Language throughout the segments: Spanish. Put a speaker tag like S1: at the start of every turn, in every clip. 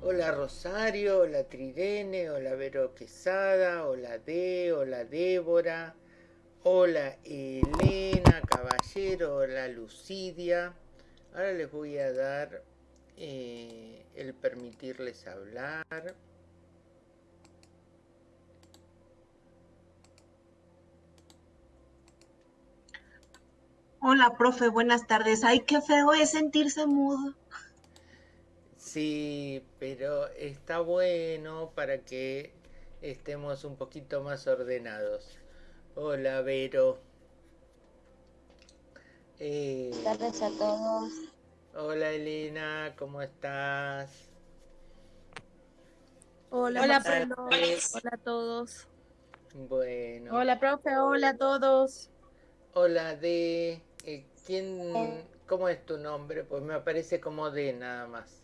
S1: Hola Rosario, hola Tridene, hola Vero Quesada, hola D, hola Débora, hola Elena Caballero, hola Lucidia. Ahora les voy a dar eh, el permitirles hablar.
S2: Hola, profe, buenas tardes. Ay, qué feo es sentirse mudo.
S1: Sí, pero está bueno para que estemos un poquito más ordenados. Hola, Vero.
S3: Eh, Buenas tardes a todos.
S1: Hola, Elena, ¿cómo estás?
S4: Hola, hola, hola a todos.
S1: Bueno.
S4: Hola, profe, hola a todos.
S1: Hola, de eh, ¿quién, cómo es tu nombre? Pues me aparece como de nada más.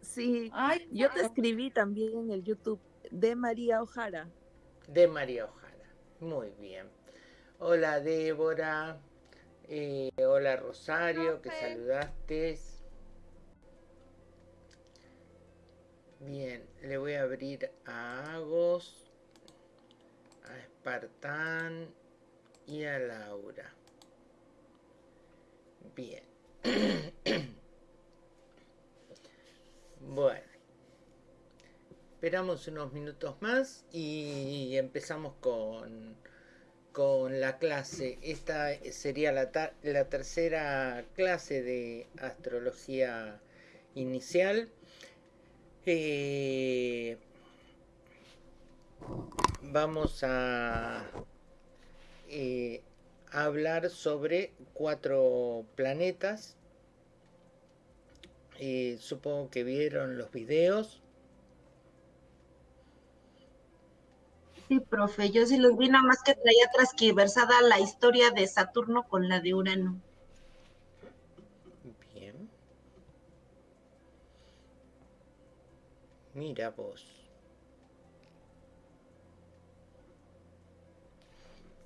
S4: Sí, Ay, yo te escribí también en el YouTube de María Ojara.
S1: De María Ojara, muy bien. Hola Débora, eh, hola Rosario, que saludaste. Bien, le voy a abrir a Agos, a Espartán y a Laura. Bien. Bueno, esperamos unos minutos más y empezamos con, con la clase. Esta sería la, la tercera clase de astrología inicial. Eh, vamos a eh, hablar sobre cuatro planetas supongo que vieron los videos.
S2: Sí, profe, yo sí los vi, nada más que traía transquiversada la historia de Saturno con la de Urano.
S1: Bien. Mira vos.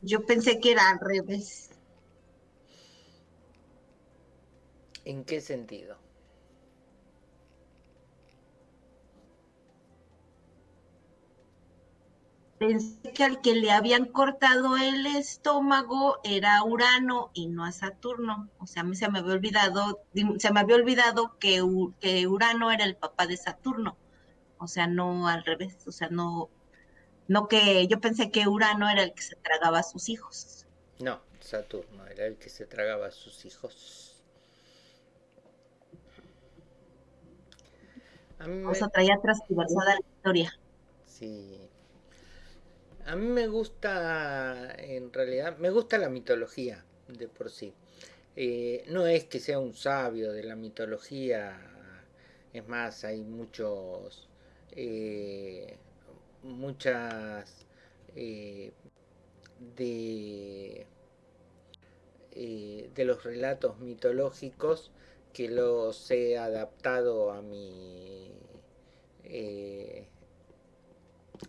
S2: Yo pensé que era al revés.
S1: ¿En qué sentido?
S2: Pensé que al que le habían cortado el estómago era Urano y no a Saturno. O sea, a mí se me había olvidado, se me había olvidado que, que Urano era el papá de Saturno. O sea, no al revés. O sea, no, no que yo pensé que Urano era el que se tragaba a sus hijos.
S1: No, Saturno era el que se tragaba a sus hijos.
S2: O sea, traía transversada la historia.
S1: Sí, a mí me gusta, en realidad, me gusta la mitología de por sí. Eh, no es que sea un sabio de la mitología, es más, hay muchos, eh, muchas eh, de, de los relatos mitológicos que los he adaptado a mi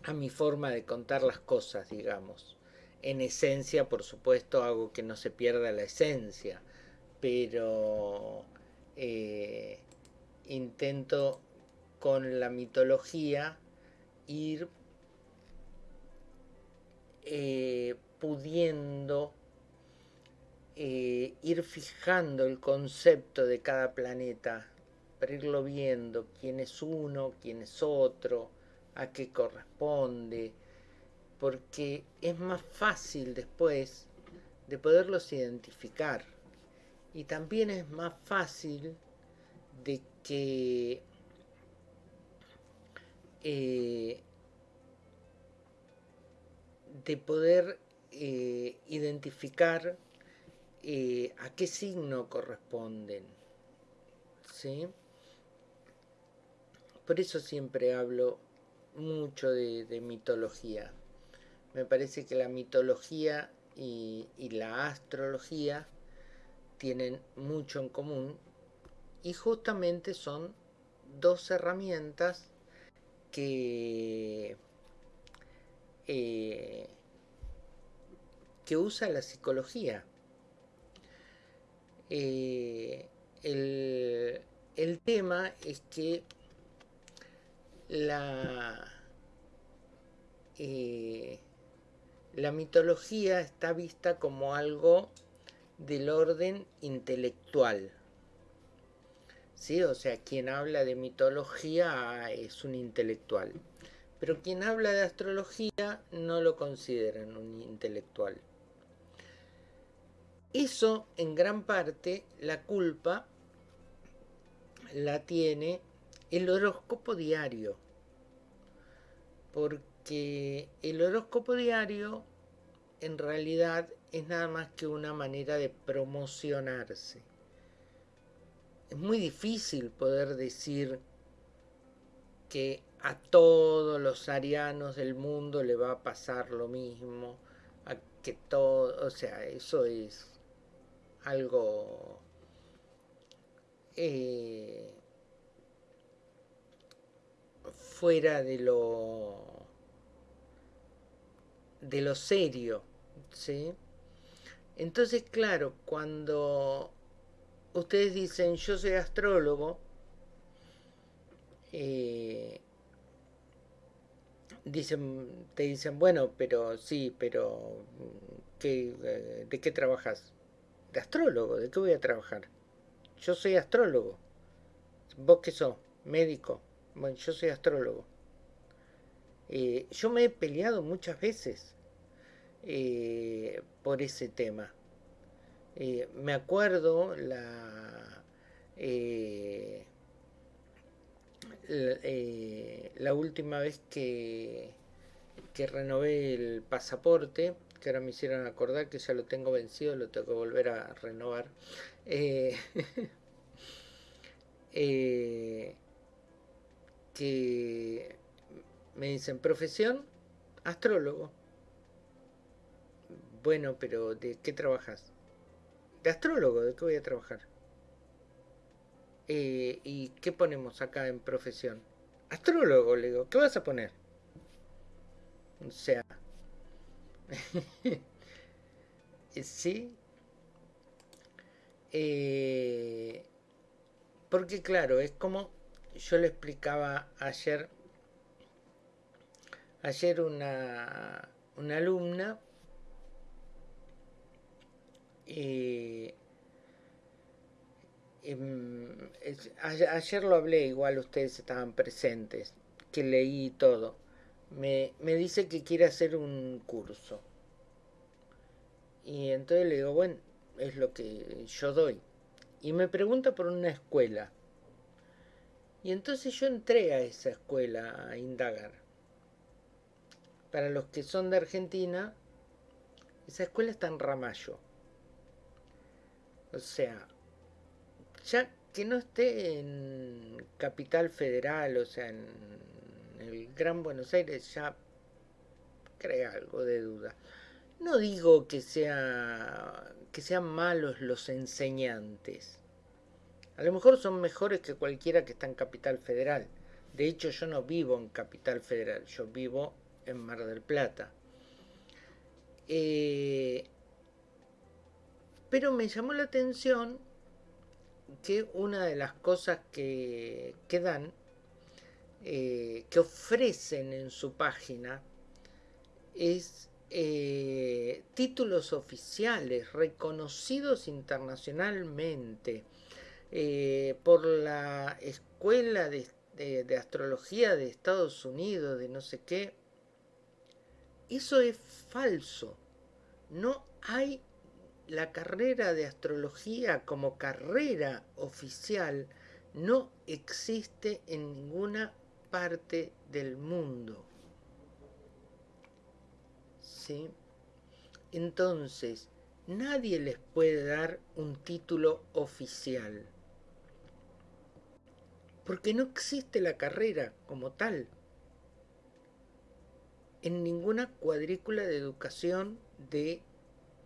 S1: a mi forma de contar las cosas, digamos. En esencia, por supuesto, hago que no se pierda la esencia, pero eh, intento con la mitología ir eh, pudiendo eh, ir fijando el concepto de cada planeta, para irlo viendo, quién es uno, quién es otro, a qué corresponde, porque es más fácil después de poderlos identificar. Y también es más fácil de que eh, de poder eh, identificar eh, a qué signo corresponden. ¿sí? Por eso siempre hablo mucho de, mitología. Me parece que la mitología y, la astrología tienen mucho en común y justamente son dos herramientas que, eh, que usa la psicología. Eh, el, el tema es que la, eh, la mitología está vista como algo del orden intelectual. ¿Sí? O sea, quien habla de mitología es un intelectual. Pero quien habla de astrología no lo consideran un intelectual. Eso, en gran parte, la culpa la tiene el horóscopo diario. Porque el horóscopo diario en realidad es nada más que una manera de promocionarse. Es muy difícil poder decir que a todos los arianos del mundo le va a pasar lo mismo, a que todo, o sea, eso es algo eh, fuera de lo de lo serio, ¿sí? Entonces, claro, cuando ustedes dicen yo soy astrólogo, eh, dicen, te dicen, bueno, pero sí, pero ¿qué, ¿de qué trabajas? De astrólogo, ¿de qué voy a trabajar? Yo soy astrólogo. ¿Vos qué sos? Médico. Bueno, yo soy astrólogo. Eh, yo me he peleado muchas veces eh, por ese tema. Eh, me acuerdo la, la, última vez que, que renové el pasaporte, que ahora me hicieron acordar que ya lo tengo vencido, lo tengo que volver a renovar. que me dicen profesión astrólogo bueno, pero ¿de qué trabajas? De astrólogo, ¿de qué voy a trabajar? Eh, ¿Y qué ponemos acá en profesión? Astrólogo, le digo, ¿qué vas a poner? O sea, sí. Eh, porque claro, es como yo le explicaba ayer, ayer una, una alumna eh, em, ayer lo hablé, igual ustedes estaban presentes, que leí todo. Me, me dice que quiere hacer un curso. Y entonces le digo, bueno, es lo que yo doy. Y me pregunta por una escuela. Y entonces yo entré a esa escuela a indagar. Para los que son de Argentina, esa escuela está en Ramallo. O sea, ya que no esté en Capital Federal, o sea, en el Gran Buenos Aires, ya crea algo de duda. No digo que que sean malos los enseñantes. A lo mejor son mejores que cualquiera que está en Capital Federal. De hecho, yo no vivo en Capital Federal, yo vivo en Mar del Plata. Eh, pero me llamó la atención que una de las cosas que, dan, eh, que ofrecen en su página, es eh, títulos oficiales reconocidos internacionalmente eh, por la Escuela de, de Astrología de Estados Unidos, de no sé qué. Eso es falso. No hay la carrera de astrología como carrera oficial no existe en ninguna parte del mundo. ¿Sí? Entonces, nadie les puede dar un título oficial. Porque no existe la carrera como tal. En ninguna cuadrícula de educación de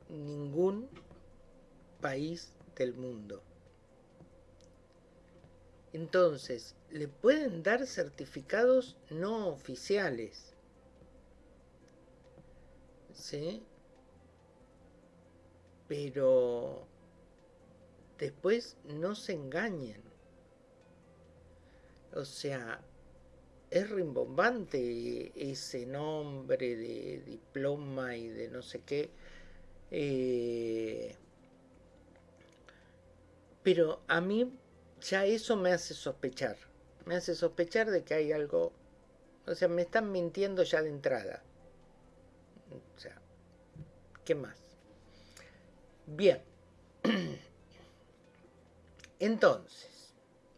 S1: ningún país del mundo. Entonces, le pueden dar certificados no oficiales. ¿Sí? Pero después no se engañen. O sea, es rimbombante ese nombre de diploma y de no sé qué. Eh, pero a mí ya eso me hace sospechar. Me hace sospechar de que hay algo... O sea, me están mintiendo ya de entrada. O sea, ¿qué más? Bien. Entonces,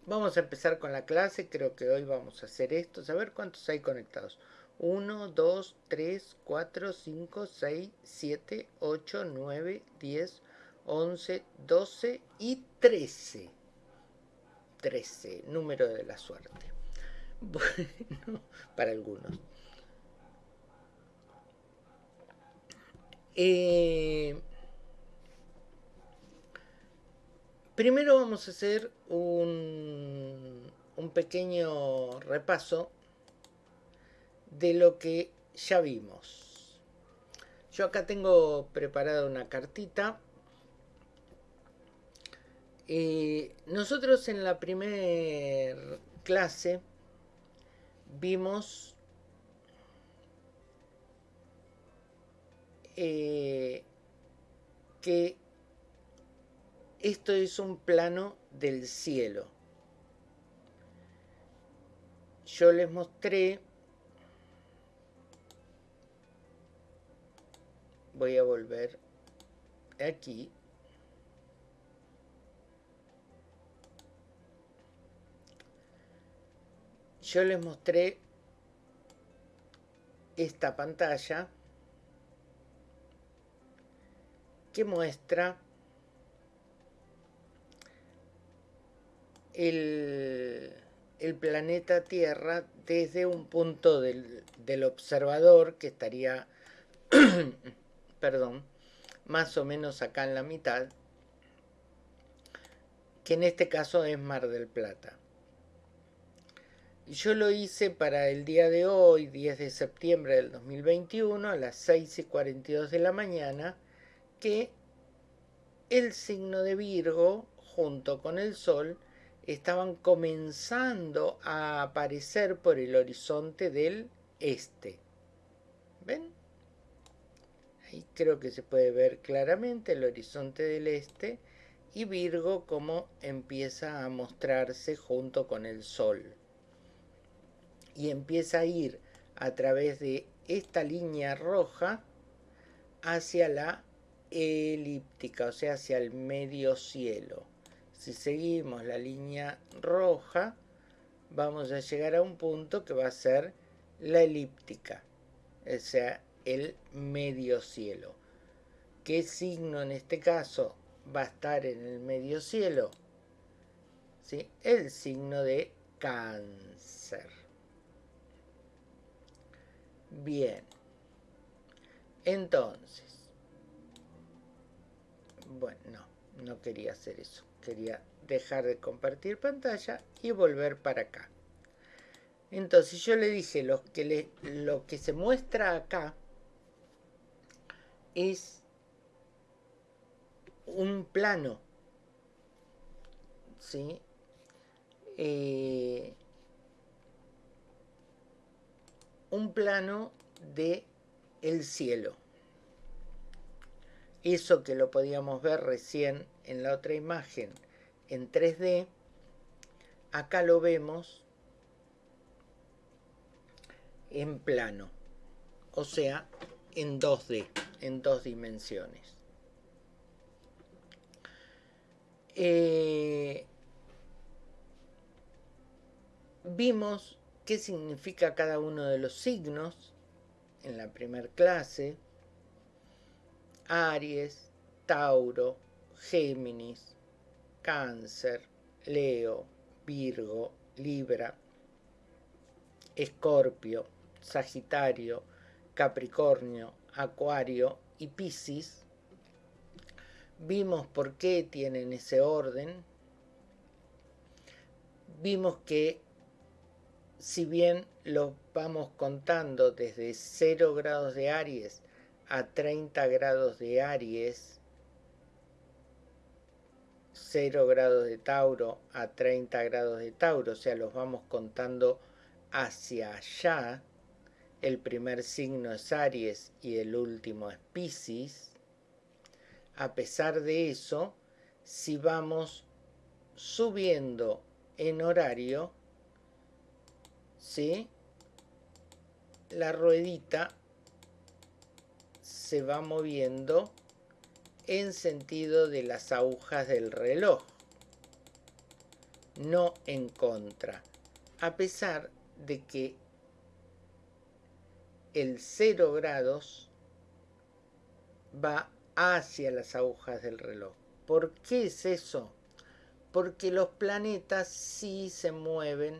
S1: vamos a empezar con la clase. Creo que hoy vamos a hacer esto. A ver cuántos hay conectados. 1, 2, 3, 4, 5, 6, 7, 8, 9, 10, 11, 12 y 13. 13, número de la suerte. Bueno, para algunos. Eh, primero vamos a hacer un, pequeño repaso de lo que ya vimos. Yo acá tengo preparada una cartita. Eh, nosotros en la primera clase vimos eh, que esto es un plano del cielo. Yo les mostré voy a volver aquí yo les mostré esta pantalla que muestra el, planeta Tierra desde un punto del, del observador que estaría perdón, más o menos acá en la mitad, que en este caso es Mar del Plata. Yo lo hice para el día de hoy, 10 de septiembre del 2021, a las 6 y 42 de la mañana, que el signo de Virgo, junto con el Sol, estaban comenzando a aparecer por el horizonte del este. ¿Ven? Ahí creo que se puede ver claramente el horizonte del este y Virgo como empieza a mostrarse junto con el Sol. Y empieza a ir a través de esta línea roja hacia la elíptica, o sea, hacia el medio cielo. Si seguimos la línea roja, vamos a llegar a un punto que va a ser la elíptica, o sea, el medio cielo. ¿Qué signo en este caso va a estar en el medio cielo? ¿Sí? El signo de cáncer. Bien. Entonces. Bueno, no, no quería hacer eso. Quería dejar de compartir pantalla y volver para acá. Entonces yo le dije, lo que, le, lo que se muestra acá es un plano, ¿sí? Eh, un plano de el cielo. Eso que lo podíamos ver recién en la otra imagen en 3D, acá lo vemos en plano, o sea, en 2D en dos dimensiones. Eh, vimos qué significa cada uno de los signos en la primera clase. Aries, Tauro, Géminis, Cáncer, Leo, Virgo, Libra, Escorpio, Sagitario, Capricornio, Acuario y Piscis, vimos por qué tienen ese orden, vimos que si bien lo vamos contando desde 0 grados de Aries a 30 grados de Aries, 0 grados de Tauro a 30 grados de Tauro, o sea, los vamos contando hacia allá, el primer signo es Aries y el último es Pisces, a pesar de eso, si vamos subiendo en horario, ¿sí? la ruedita se va moviendo en sentido de las agujas del reloj, no en contra, a pesar de que el 0 grados va hacia las agujas del reloj. ¿Por qué es eso? Porque los planetas sí se mueven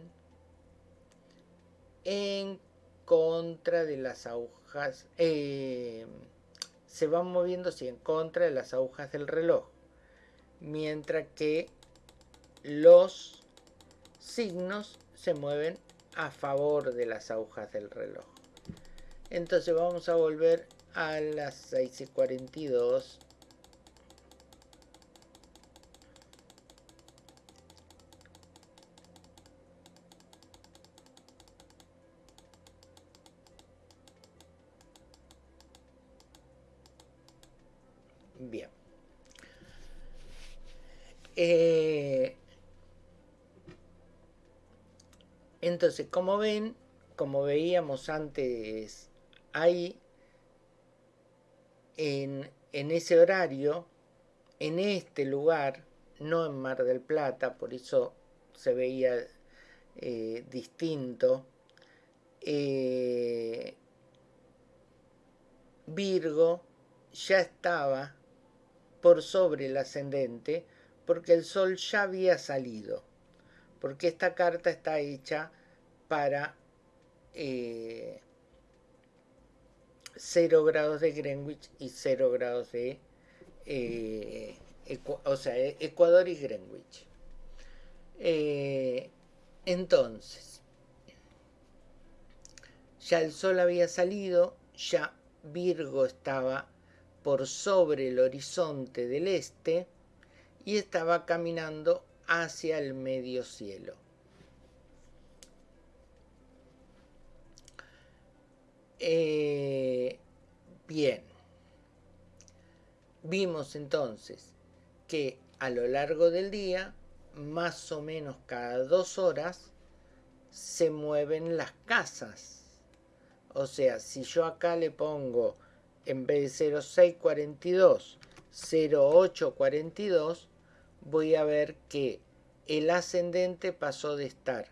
S1: en contra de las agujas, eh, se van moviendo en contra de las agujas del reloj, mientras que los signos se mueven a favor de las agujas del reloj. Entonces vamos a volver a las 6 y 42 Bien. Eh, entonces, como ven, como veíamos antes hay en, ese horario, en este lugar, no en Mar del Plata, por eso se veía eh, distinto, eh, Virgo ya estaba por sobre el ascendente porque el Sol ya había salido, porque esta carta está hecha para eh, 0 grados de Greenwich y 0 grados de eh, o sea, Ecuador y Greenwich. Eh, entonces, ya el sol había salido, ya Virgo estaba por sobre el horizonte del este y estaba caminando hacia el medio cielo. Eh, bien, vimos entonces que a lo largo del día, más o menos cada dos horas, se mueven las casas. O sea, si yo acá le pongo en vez de 0642, 0842, voy a ver que el ascendente pasó de estar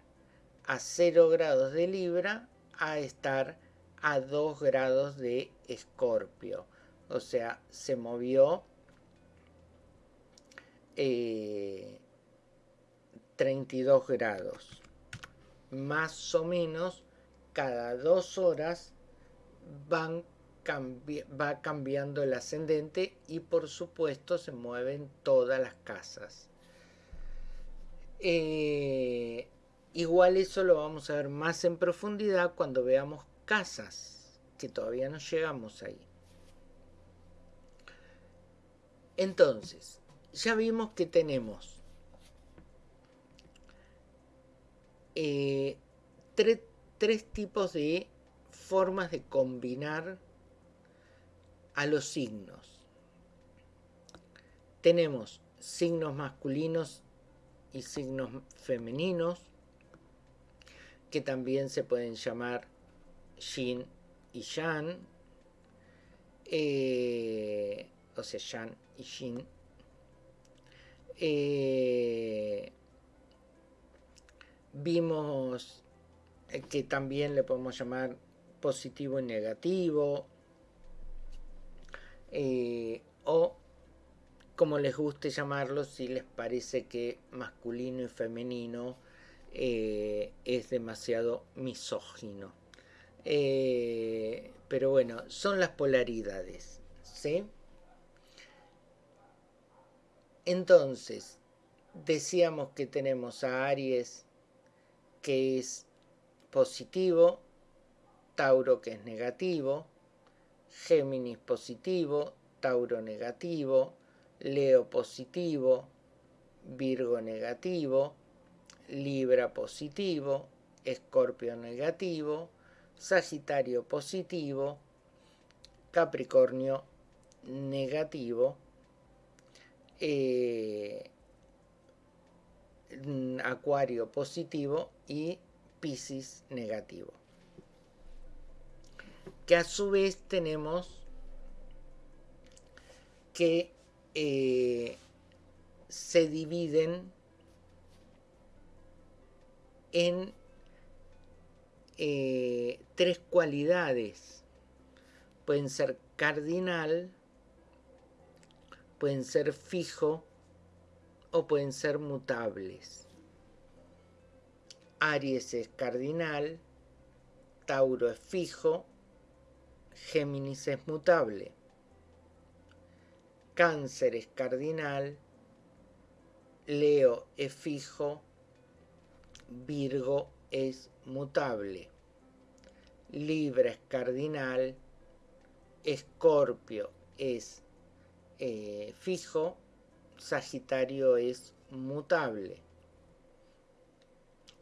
S1: a 0 grados de Libra a estar a 2 grados de Escorpio. O sea, se movió 32 eh, grados. Más o menos cada dos horas van va cambiando el ascendente y por supuesto se mueven todas las casas. Eh, igual eso lo vamos a ver más en profundidad cuando veamos casas, que todavía no llegamos ahí. Entonces, ya vimos que tenemos eh, tres tipos de formas de combinar a los signos. Tenemos signos masculinos y signos femeninos, que también se pueden llamar Yin y Yang, eh, o sea, Yang y Yin. Eh, vimos que también le podemos llamar positivo y negativo, eh, o como les guste llamarlo, si les parece que masculino y femenino es demasiado misógino. Eh, pero bueno, son las polaridades. ¿sí? Entonces, decíamos que tenemos a Aries que es positivo, Tauro que es negativo, Géminis positivo, Tauro negativo, Leo positivo, Virgo negativo, Libra positivo, Escorpio negativo, Sagitario positivo, Capricornio negativo, eh, Acuario positivo y Piscis negativo. Que a su vez tenemos que eh, se dividen en eh, tres cualidades. Pueden ser cardinal, pueden ser fijo o pueden ser mutables. Aries es cardinal, Tauro es fijo, Géminis es mutable. Cáncer es cardinal, Leo es fijo, Virgo es mutable. Libra es cardinal, Escorpio es eh, fijo, Sagitario es mutable.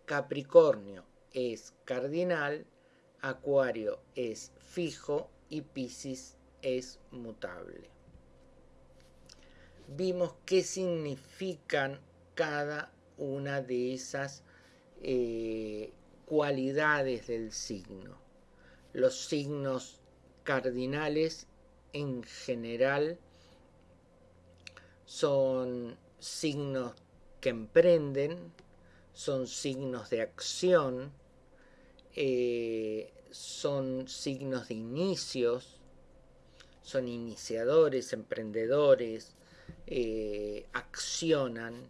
S1: Capricornio es cardinal, Acuario es fijo y Piscis es mutable. Vimos qué significan cada una de esas eh, cualidades del signo. Los signos cardinales en general son signos que emprenden, son signos de acción, eh, son signos de inicios, son iniciadores, emprendedores, eh, accionan.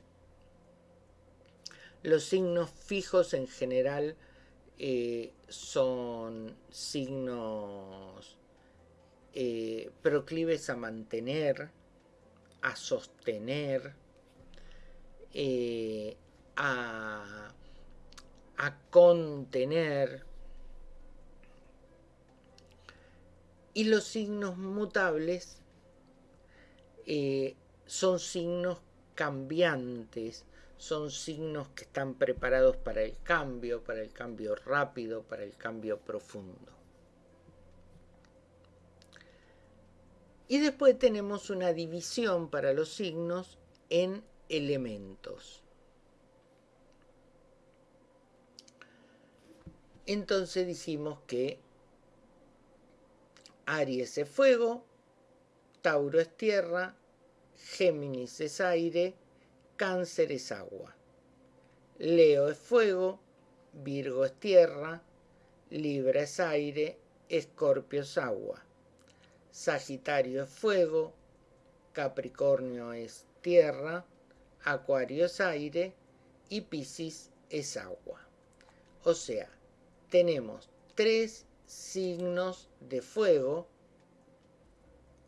S1: Los signos fijos en general eh, son signos proclives a mantener, a sostener, eh, a, contener. Y los signos mutables eh, son signos cambiantes, son signos que están preparados para el cambio, para el cambio rápido, para el cambio profundo. Y después tenemos una división para los signos en elementos. Entonces dijimos que Aries es fuego, Tauro es tierra, Géminis es aire, Cáncer es agua. Leo es fuego, Virgo es tierra, Libra es aire, Escorpio es agua. Sagitario es fuego, Capricornio es tierra, Acuario es aire y Piscis es agua. O sea, tenemos tres signos de fuego,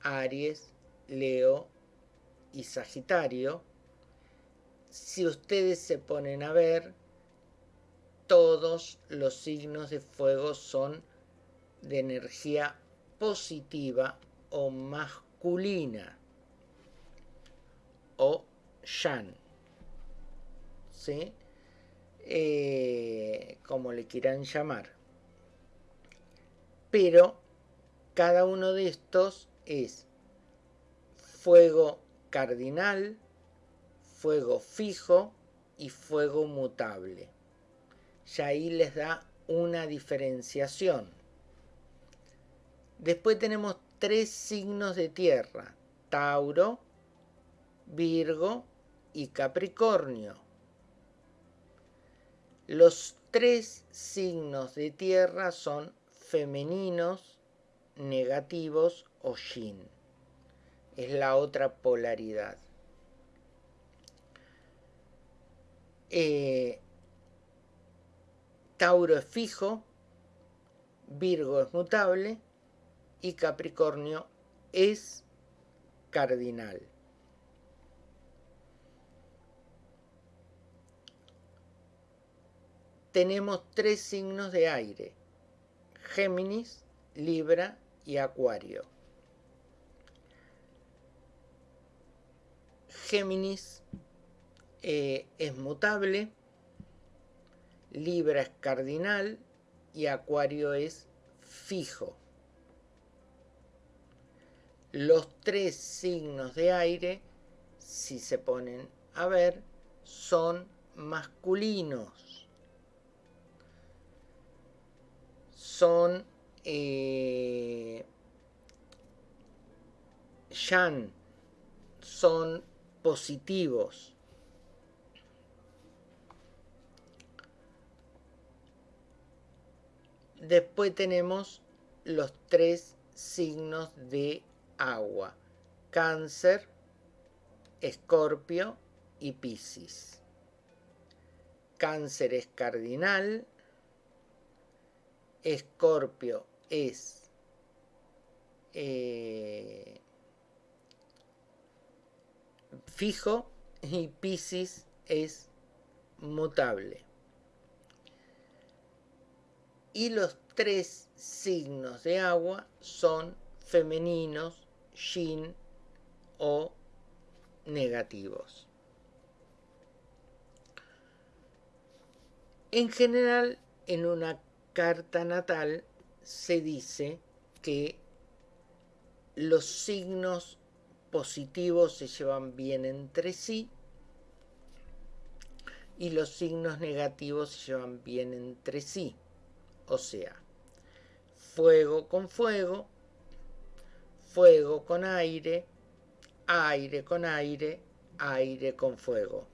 S1: Aries, Leo y Sagitario. Si ustedes se ponen a ver, todos los signos de fuego son de energía positiva o masculina o Shan. ¿Sí? Eh, como le quieran llamar. Pero cada uno de estos es fuego cardinal, fuego fijo y fuego mutable. Y ahí les da una diferenciación. Después tenemos tres signos de tierra, Tauro, Virgo y Capricornio. Los tres signos de tierra son femeninos, negativos o yin. Es la otra polaridad. Eh, Tauro es fijo, Virgo es mutable y Capricornio es cardinal. Tenemos tres signos de aire, Géminis, Libra y Acuario. Géminis eh, es mutable Libra es cardinal y Acuario es fijo. Los tres signos de aire, si se ponen a ver, son masculinos. Son eh, son positivos. Después tenemos los tres signos de agua. Cáncer, Escorpio y Piscis. Cáncer es cardinal, Escorpio es eh, fijo y Piscis es mutable. Y los tres signos de agua son femeninos, yin o negativos. En general, en una carta natal se dice que los signos positivos se llevan bien entre sí y los signos negativos se llevan bien entre sí. O sea, fuego con fuego, fuego con aire, aire con aire, aire con fuego.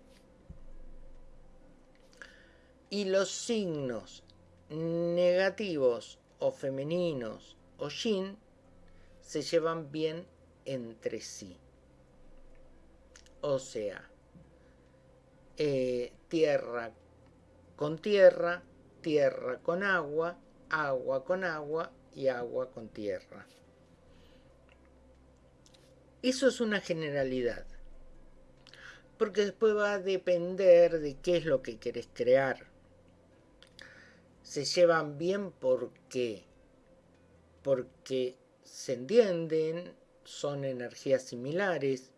S1: Y los signos negativos o femeninos o yin se llevan bien entre sí. O sea, eh, tierra con tierra, tierra con agua, agua con agua y agua con tierra. Eso es una generalidad. Porque después va a depender de qué es lo que querés crear. Se llevan bien porque porque se entienden, son energías similares.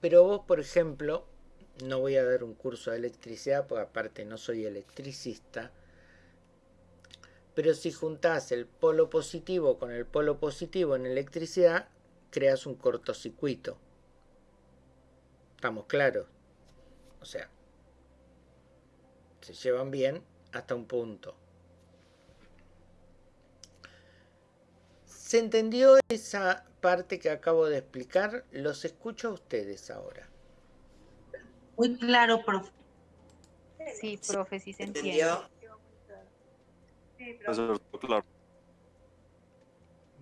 S1: Pero vos, por ejemplo, no voy a dar un curso de electricidad, porque aparte no soy electricista, pero si juntás el polo positivo con el polo positivo en electricidad, creas un cortocircuito. ¿Estamos claros? O sea, se llevan bien hasta un punto. ¿Se entendió esa parte que acabo de explicar? Los escucho a ustedes ahora.
S2: Muy claro, profe.
S3: Sí, profe, sí se entiende.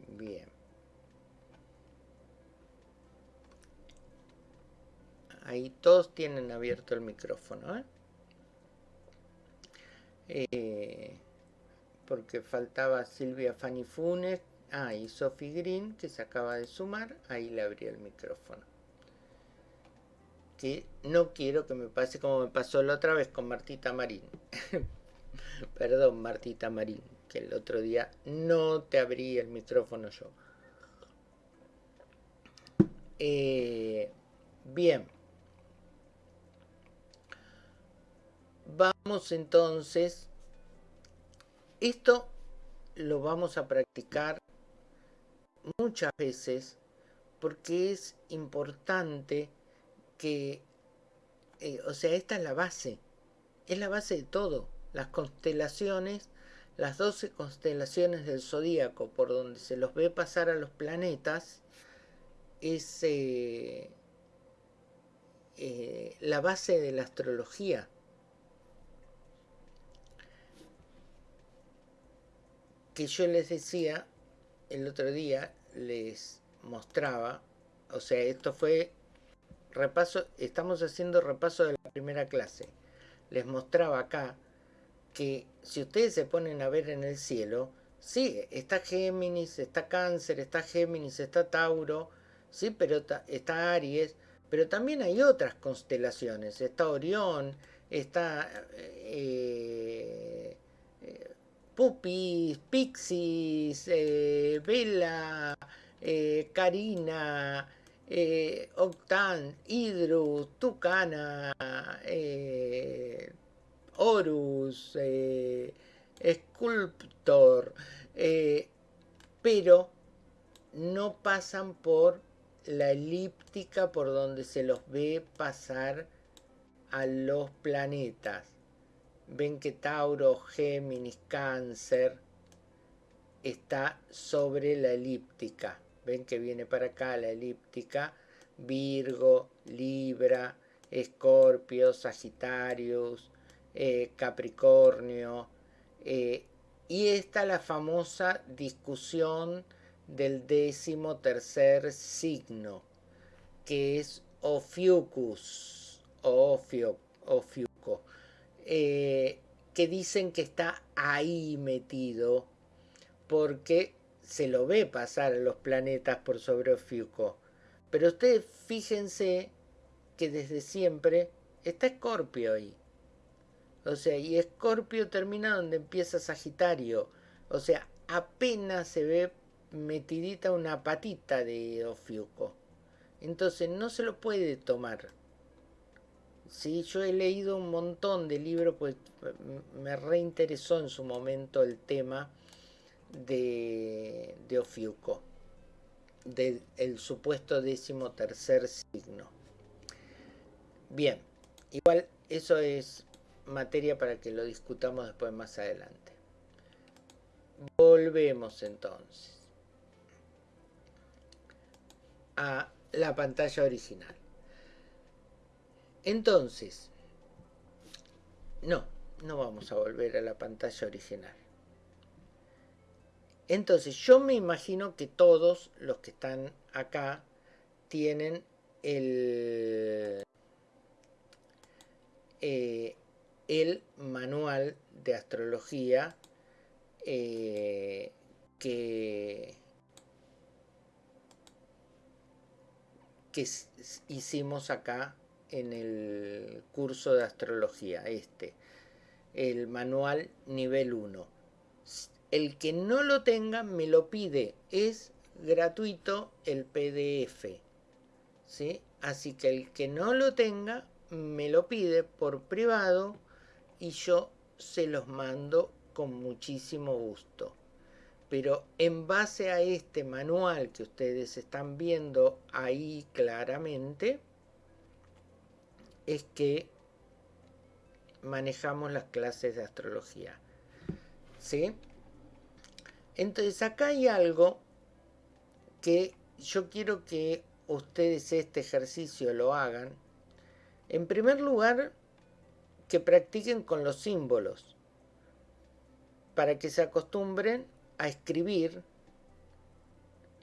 S1: Bien. Ahí todos tienen abierto el micrófono, ¿eh? Eh, porque faltaba Silvia Fanny Funes, Ah, y Sophie Green, que se acaba de sumar, ahí le abrí el micrófono. Que no quiero que me pase como me pasó la otra vez con Martita Marín. Perdón, Martita Marín, que el otro día no te abrí el micrófono yo. Eh, bien. Vamos entonces. Esto lo vamos a practicar muchas veces porque es importante que, eh, o sea, esta es la base, es la base de todo. Las constelaciones, las 12 constelaciones del zodíaco por donde se los ve pasar a los planetas, es eh, eh, la base de la astrología. Que yo les decía el otro día les mostraba, o sea, esto fue repaso, estamos haciendo repaso de la primera clase. Les mostraba acá que si ustedes se ponen a ver en el cielo, sí, está Géminis, está Cáncer, está Géminis, está Tauro, sí, pero está Aries, pero también hay otras constelaciones, está Orión, está eh, Pupis, Pixis, eh, Vela, eh, Karina, eh, Octan, Hidru, Tucana, Horus, Sculptor, pero no pasan por la elíptica por donde se los ve pasar a los planetas. Ven que Tauro, Géminis, Cáncer está sobre la elíptica. Ven que viene para acá la elíptica. Virgo, Libra, Escorpio, Sagitarius, eh, Capricornio. Eh, y está la famosa discusión del décimo tercer signo, que es Ophiucus, o Ofiuco, eh, que dicen que está ahí metido porque se lo ve pasar a los planetas por sobre Ofiuco. Pero ustedes fíjense que desde siempre está Escorpio ahí. O sea, y Escorpio termina donde empieza Sagitario. O sea, apenas se ve metidita una patita de Ofiuco. Entonces no se lo puede tomar. Sí, yo he leído un montón de libros, pues me reinteresó en su momento el tema de, de Ofiuco, del supuesto décimo tercer signo. Bien, igual eso es materia para que lo discutamos después más adelante. Volvemos entonces a la pantalla original. Entonces, no, no vamos a volver a la pantalla original. Entonces, yo me imagino que todos los que están acá tienen el, eh, el manual de astrología eh, que que hicimos acá en el curso de astrología, este, el manual nivel 1. El que no lo tenga me lo pide, es gratuito el PDF. ¿sí? Así que el que no lo tenga me lo pide por privado y yo se los mando con muchísimo gusto pero en base a este manual que ustedes están viendo ahí claramente, es que manejamos las clases de astrología. ¿Sí? Entonces acá hay algo que yo quiero que ustedes este ejercicio lo hagan. En primer lugar, que practiquen con los símbolos, para que se acostumbren a escribir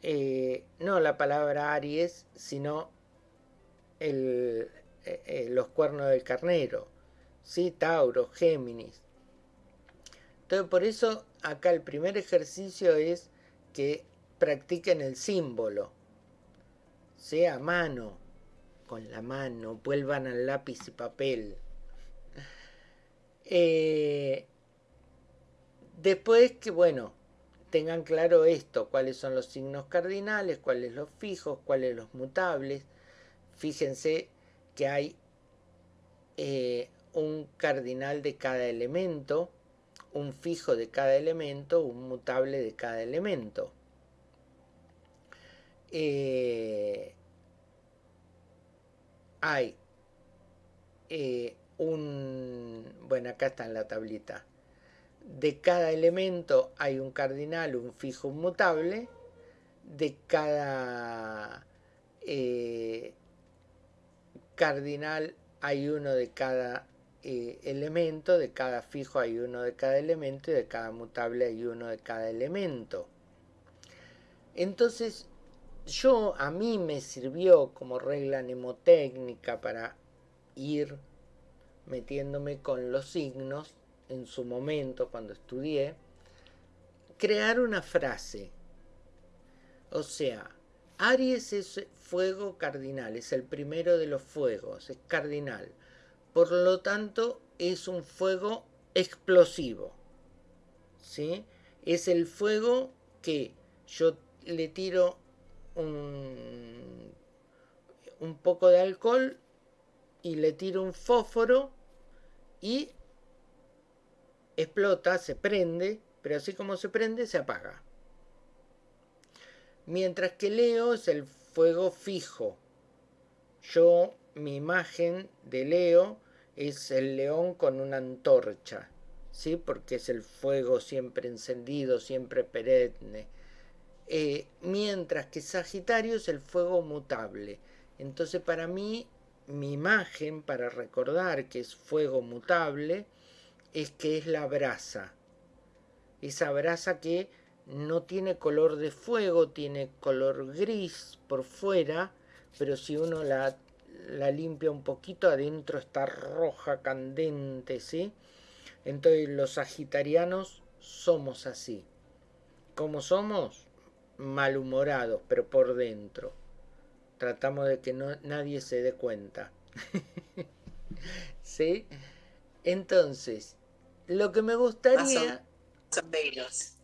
S1: eh, no la palabra Aries, sino el, eh, eh, los cuernos del carnero, ¿sí? Tauro, Géminis. Entonces, por eso acá el primer ejercicio es que practiquen el símbolo, sea mano, con la mano, vuelvan al lápiz y papel. después que, bueno, tengan claro esto, cuáles son los signos cardinales, cuáles los fijos, cuáles los mutables. Fíjense que hay eh, un cardinal de cada elemento, un fijo de cada elemento, un mutable de cada elemento. Eh, hay eh, un... Bueno, acá está en la tablita de cada elemento hay un cardinal, un fijo, un mutable, de cada cardinal hay uno de cada eh, elemento, de cada fijo hay uno de cada elemento y de cada mutable hay uno de cada elemento. Entonces, yo a mí me sirvió como regla mnemotécnica para ir metiéndome con los signos en su momento cuando estudié, crear una frase. O sea, Aries es fuego cardinal, es el primero de los fuegos, es cardinal. Por lo tanto, es un fuego explosivo. ¿sí? Es el fuego que yo le tiro un, un poco de alcohol y le tiro un fósforo y explota, se prende, pero así como se prende, se apaga. Mientras que Leo es el fuego fijo. Yo, mi imagen de Leo es el león con una antorcha, ¿sí? Porque es el fuego siempre encendido, siempre perenne. Eh, mientras que Sagitario es el fuego mutable. Entonces para mí, mi imagen para recordar que es fuego mutable es que es la brasa. Esa brasa que no tiene color de fuego, tiene color gris por fuera, pero si uno la, la limpia un poquito, adentro está roja, candente, ¿sí? Entonces los sagitarianos somos así. ¿Cómo somos? Malhumorados, pero por dentro. Tratamos de que no, nadie se dé cuenta. ¿Sí? Entonces, lo que me gustaría...
S5: O menos.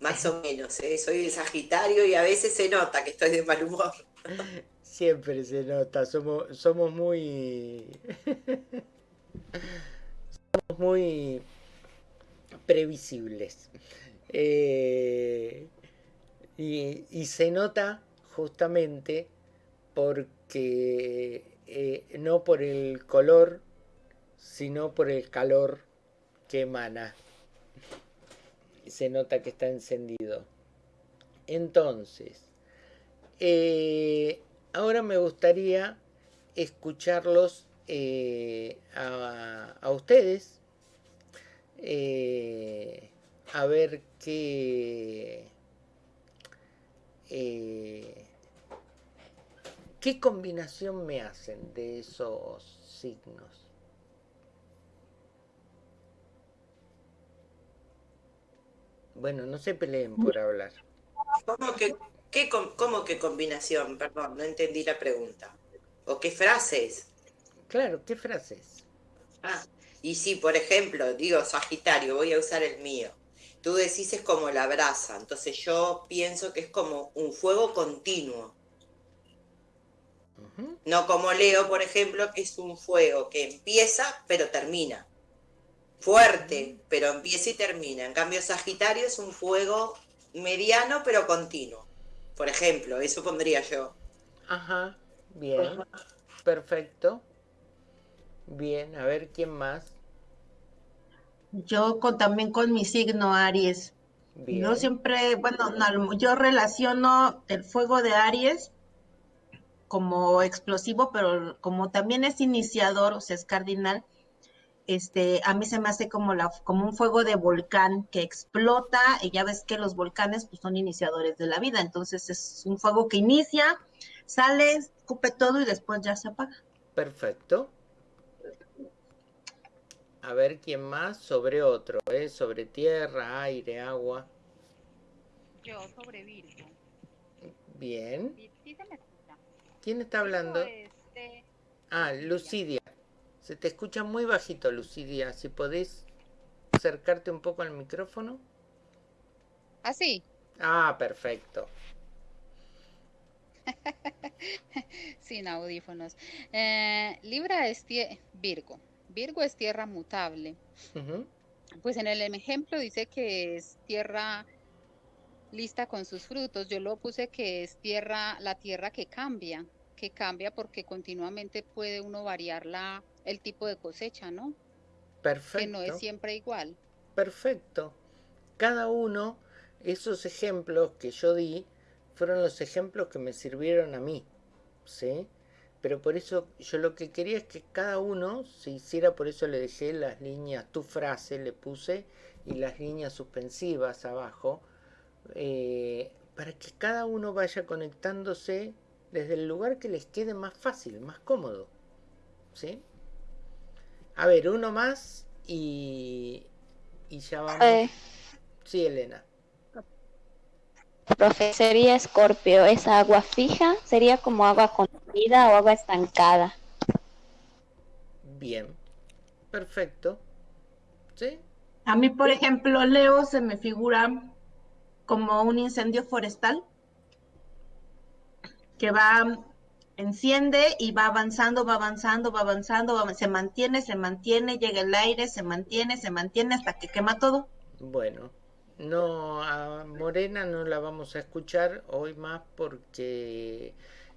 S5: Más o menos, ¿eh? soy de Sagitario y a veces se nota que estoy de mal humor.
S1: Siempre se nota, somos, somos muy... somos muy previsibles. Eh, y, y, se nota justamente porque eh, no por el color, sino por el calor que emana. Se nota que está encendido. Entonces, eh, ahora me gustaría escucharlos eh, a, ustedes, eh, a ver qué, qué combinación me hacen de esos signos. Bueno, no se peleen por hablar.
S5: ¿Cómo que, qué, cómo que combinación? Perdón, no entendí la pregunta. ¿O qué frases?
S1: Claro, ¿qué frases?
S5: Ah, y si, por ejemplo, digo Sagitario, voy a usar el mío. Tú decís es como la brasa, entonces yo pienso que es como un fuego continuo. No como Leo, por ejemplo, que es un fuego que empieza pero termina fuerte, pero empieza y termina. En cambio, Sagitario es un fuego mediano, pero continuo. Por ejemplo, eso pondría yo.
S1: Ajá, bien, perfecto. Bien, a ver, ¿quién más?
S2: Yo con, también con mi signo Aries. Yo siempre, bueno, yo relaciono el fuego de Aries como explosivo, pero como también es iniciador, o sea, es cardinal, este, a mí se me hace como, la, como un fuego de volcán que explota, y ya ves que los volcanes pues, son iniciadores de la vida, entonces es un fuego que inicia, sale, escupe todo y después ya se apaga.
S1: Perfecto. A ver quién más sobre otro, ¿eh? sobre tierra, aire, agua.
S3: Yo sobre Virgo.
S1: Bien. ¿Quién está hablando? Este, ah, Lucidia. Se te escucha muy bajito, Lucidia. Si podés acercarte un poco al micrófono.
S3: ¿Así?
S1: ¿Ah, ah, perfecto.
S3: Sin audífonos. Eh, Libra es Virgo. Virgo es tierra mutable. Pues en el ejemplo dice que es tierra lista con sus frutos. Yo lo puse que es tierra, la tierra que cambia, que cambia porque continuamente puede uno variar la, el tipo de cosecha, ¿no?
S1: Perfecto.
S3: Que no es siempre igual.
S1: Perfecto. Cada uno, esos ejemplos que yo di, fueron los ejemplos que me sirvieron a mí, ¿sí? Pero por eso yo lo que quería es que cada uno se hiciera, por eso le dejé las líneas, tu frase le puse, y las líneas suspensivas abajo, eh, para que cada uno vaya conectándose desde el lugar que les quede más fácil, más cómodo. ¿Sí? A ver, uno más y, y ya vamos. Eh. Sí, Elena.
S6: Profe, sería Escorpio. ¿Es agua fija? ¿Sería como agua contenida o agua estancada?
S1: Bien, perfecto. ¿Sí?
S2: A mí, por ejemplo, Leo se me figura como un incendio forestal que va enciende y va avanzando, va avanzando, va avanzando, se mantiene, se mantiene, llega el aire, se mantiene, se mantiene hasta que quema todo.
S1: Bueno, no, a Morena no la vamos a escuchar hoy más porque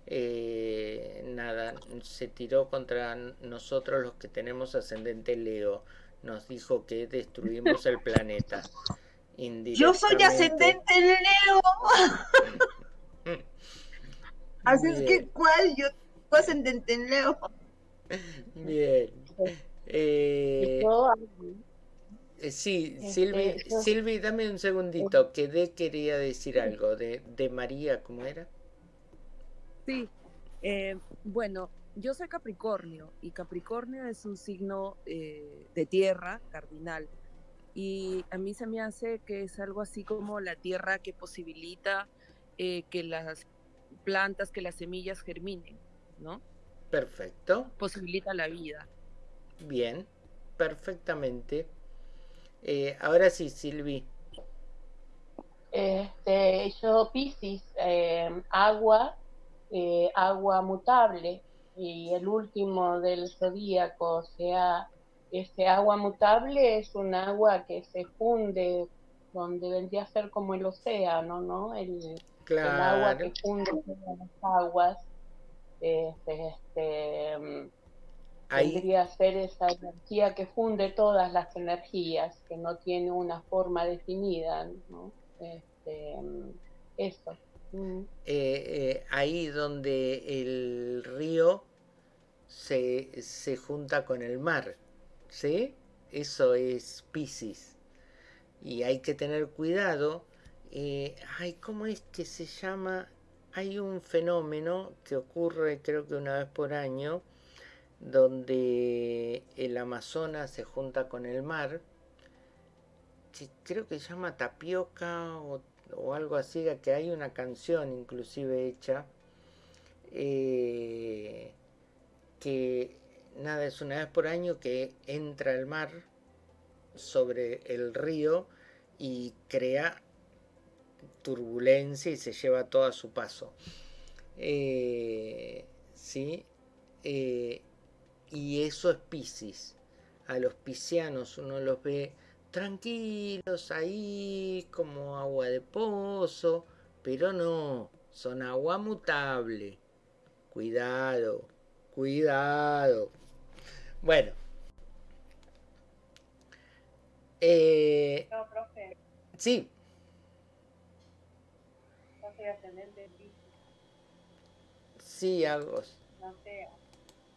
S1: eh, nada, se tiró contra nosotros los que tenemos ascendente Leo. Nos dijo que destruimos el planeta.
S2: Yo soy ascendente Leo. Así es que, ¿cuál? Yo soy ascendente Leo.
S1: Bien. Eh, eh, sí, este, Silvi, dame un segundito, que de quería decir algo de, de María, ¿cómo era?
S4: Sí, eh, bueno, yo soy Capricornio y Capricornio es un signo eh, de tierra cardinal y a mí se me hace que es algo así como la tierra que posibilita que las plantas, que las semillas germinen, ¿no?
S1: Perfecto.
S4: Posibilita la vida.
S1: Bien, perfectamente. Eh, ahora sí, Silvi.
S7: Este, yo Piscis, eh, agua, eh, agua mutable, y el último del zodíaco, o sea, este agua mutable es un agua que se funde donde vendría a ser como el océano, ¿no? El, agua que funde las aguas. Este, este, mm, Tendría ser esa energía que funde todas las energías, que no tiene una forma definida, ¿no? Este, eso.
S1: Mm. Eh, eh, ahí donde el río se, se, junta con el mar, ¿sí? Eso es Pisces. Y hay que tener cuidado. Eh, ay, ¿cómo es que se llama? Hay un fenómeno que ocurre creo que una vez por año, donde el Amazonas se junta con el mar, creo que se llama Tapioca o, algo así, que hay una canción inclusive hecha, eh, que nada, es una vez por año que entra el mar sobre el río y crea turbulencia y se lleva todo a su paso. Eh, ¿sí? Eh, y eso es Piscis. A los piscianos uno los ve tranquilos ahí, como agua de pozo, pero no, son agua mutable. Cuidado, cuidado. Bueno.
S8: Eh, no, profe.
S1: Sí.
S8: Soy ascendente
S1: Sí, algo.
S8: No sé,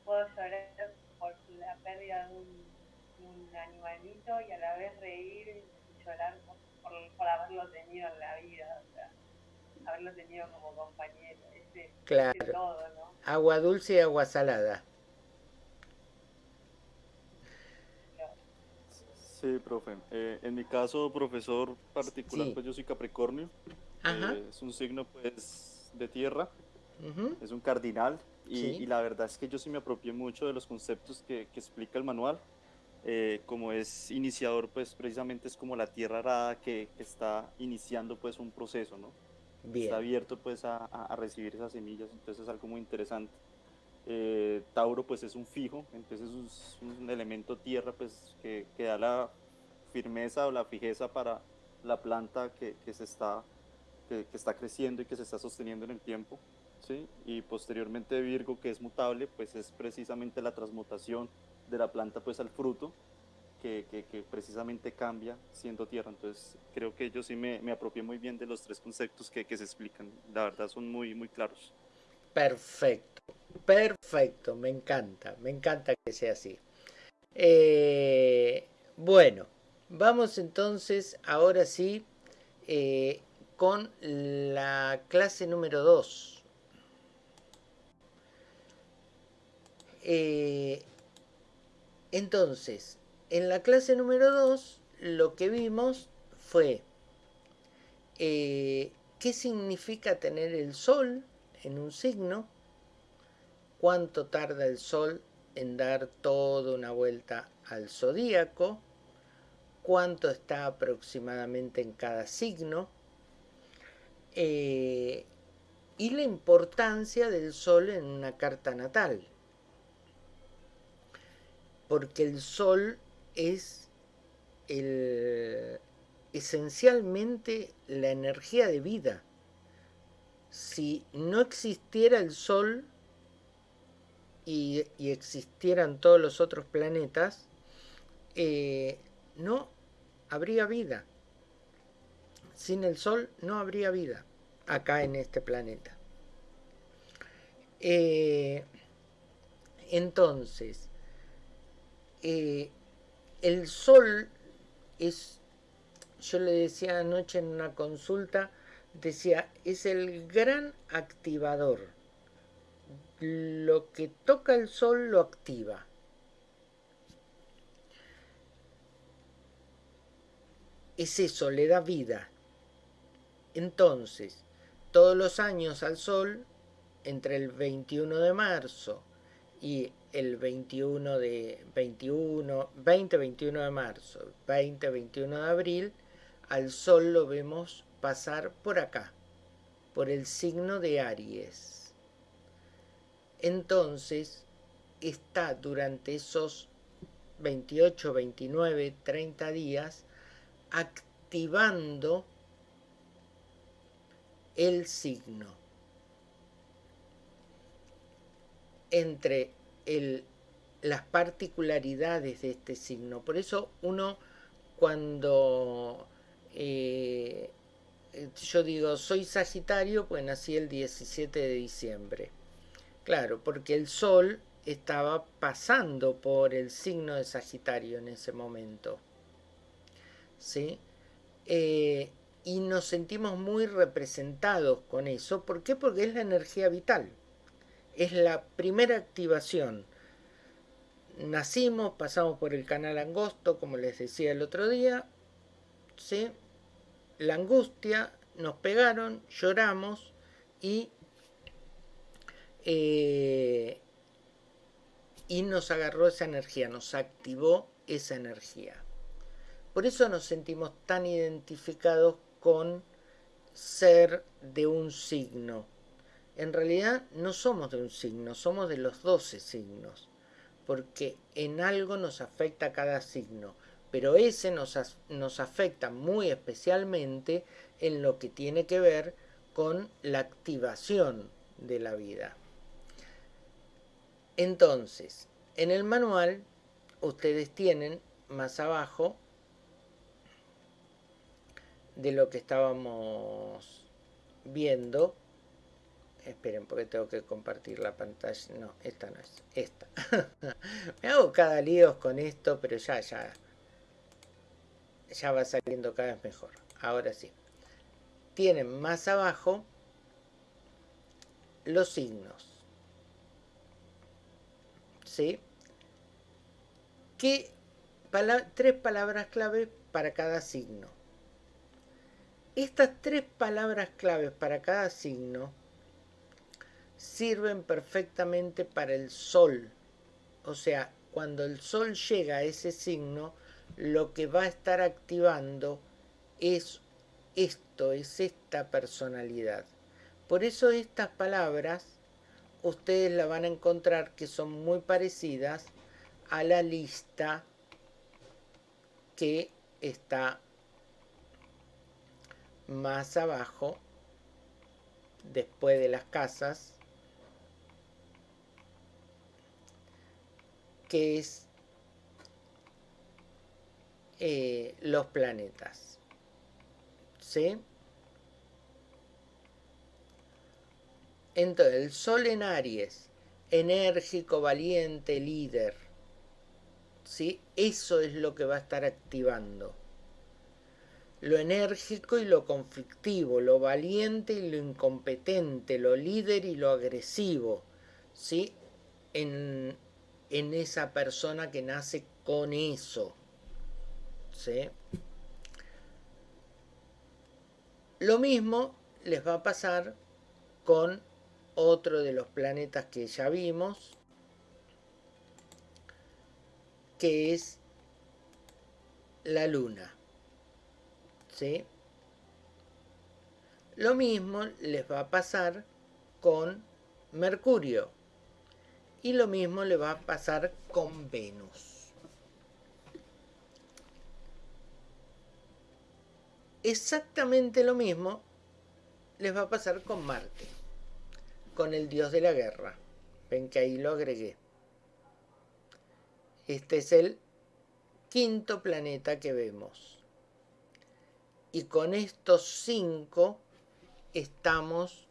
S8: puedo llorar por la pérdida de un, animalito y a la vez reír y llorar por, haberlo tenido en la vida, o sea, haberlo tenido como compañero. Ese,
S1: claro. todo, ¿no? Agua dulce y agua salada.
S9: Sí, profe. Eh, en mi caso, profesor particular, pues yo soy Capricornio. Eh, es un signo pues de tierra. Es un cardinal. Y, la verdad es que yo sí me apropié mucho de los conceptos que, que explica el manual. Eh, como es iniciador, pues precisamente es como la tierra arada que, está iniciando pues un proceso, ¿no? Está abierto pues a, a, recibir esas semillas, entonces es algo muy interesante. Eh, Tauro pues es un fijo, entonces es un elemento tierra pues que, que, da la firmeza o la fijeza para la planta que, que se está, que, está creciendo y que se está sosteniendo en el tiempo. Y posteriormente Virgo, que es mutable, pues es precisamente la transmutación de la planta pues al fruto, que, precisamente cambia siendo tierra. Entonces creo que yo sí me, me apropié muy bien de los tres conceptos que, se explican. La verdad son muy, muy claros.
S1: Perfecto, perfecto, me encanta, me encanta que sea así. Eh, bueno, vamos entonces ahora sí eh, con la clase número 2. Eh, entonces, en la clase número 2 lo que vimos fue eh, qué significa tener el sol en un signo, cuánto tarda el sol en dar toda una vuelta al zodíaco, cuánto está aproximadamente en cada signo, eh, y la importancia del Sol en una carta natal. Porque el Sol es esencialmente la energía de vida. Si no existiera el Sol y, existieran todos los otros planetas, eh, no habría vida. Sin el Sol no habría vida acá en este planeta. Eh, entonces, eh, el Sol es, yo le decía anoche en una consulta, decía, es el gran activador. Lo que toca el Sol lo activa. Es eso, le da vida. Entonces, todos los años al Sol, entre el 21 de marzo y el 21 de 21, 20, 21 de marzo, 20, 21 de abril, al Sol lo vemos pasar por acá, por el signo de Aries. Entonces, está durante esos 28, 29, 30 días activando el signo. Entre el, las particularidades de este signo. Por eso uno cuando eh, yo digo soy Sagitario, pues nací el 17 de diciembre. Claro, porque el Sol estaba pasando por el signo de Sagitario en ese momento. ¿Sí? Eh, y nos sentimos muy representados con eso. ¿Por qué? Porque es la energía vital. Es la primera activación. Nacimos, pasamos por el canal angosto, como les decía el otro día. ¿sí? La angustia, nos pegaron, lloramos y, eh, y nos agarró esa energía, nos activó esa energía. Por eso nos sentimos tan identificados con ser de un signo. En realidad no somos de un signo, somos de los 12 signos, porque en algo nos afecta cada signo, pero ese nos, nos afecta muy especialmente en lo que tiene que ver con la activación de la vida. Entonces, en el manual ustedes tienen más abajo de lo que estábamos viendo. Esperen, porque tengo que compartir la pantalla. No, esta no es. Esta. Me hago cada lío con esto, pero ya, ya. Ya va saliendo cada vez mejor. Ahora sí. Tienen más abajo los signos. ¿Sí? ¿Qué tres palabras clave para cada signo. Estas tres palabras claves para cada signo sirven perfectamente para el sol. O sea, cuando el sol llega a ese signo, lo que va a estar activando es esto, es esta personalidad. Por eso estas palabras ustedes la van a encontrar que son muy parecidas a la lista que está más abajo, después de las casas, que es eh, los planetas. ¿Sí? Entonces, el Sol en Aries, enérgico, valiente, líder. ¿Sí? Eso es lo que va a estar activando lo enérgico y lo conflictivo, lo valiente y lo incompetente, lo líder y lo agresivo, ¿sí? En, en esa persona que nace con eso, ¿sí? Lo mismo les va a pasar con otro de los planetas que ya vimos, que es la Luna. Lo mismo les va a pasar con Mercurio. Y lo mismo le va a pasar con Venus. Exactamente lo mismo les va a pasar con Marte, con el dios de la guerra. Ven que ahí lo agregué. Este es el quinto planeta que vemos. Y con estos cinco estamos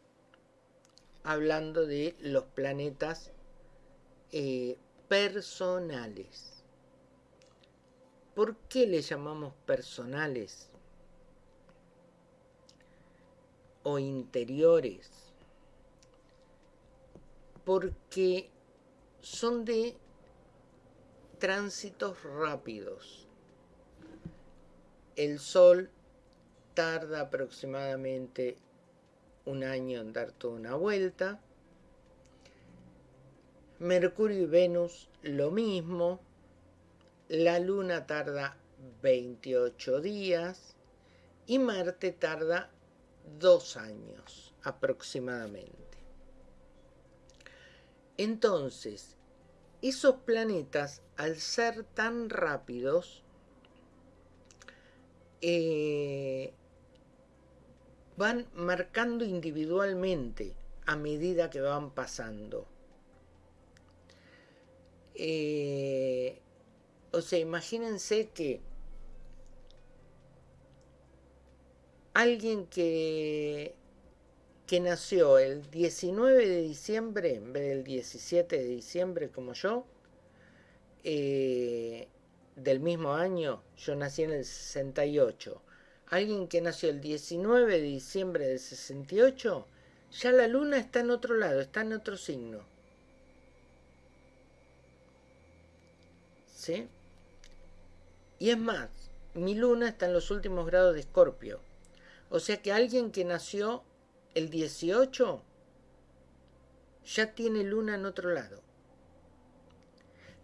S1: hablando de los planetas eh, personales. ¿Por qué le llamamos personales? O interiores. Porque son de tránsitos rápidos. El Sol tarda aproximadamente un año en dar toda una vuelta. Mercurio y Venus lo mismo. La Luna tarda 28 días y Marte tarda dos años aproximadamente. Entonces, esos planetas, al ser tan rápidos, eh, van marcando individualmente a medida que van pasando. Eh, o sea, imagínense que alguien que, que nació el 19 de diciembre en vez del 17 de diciembre como yo, eh, del mismo año, yo nací en el 68, alguien que nació el 19 de diciembre del 68, ya la luna está en otro lado, está en otro signo. ¿Sí? Y es más, mi luna está en los últimos grados de Escorpio. O sea que alguien que nació el 18 ya tiene luna en otro lado.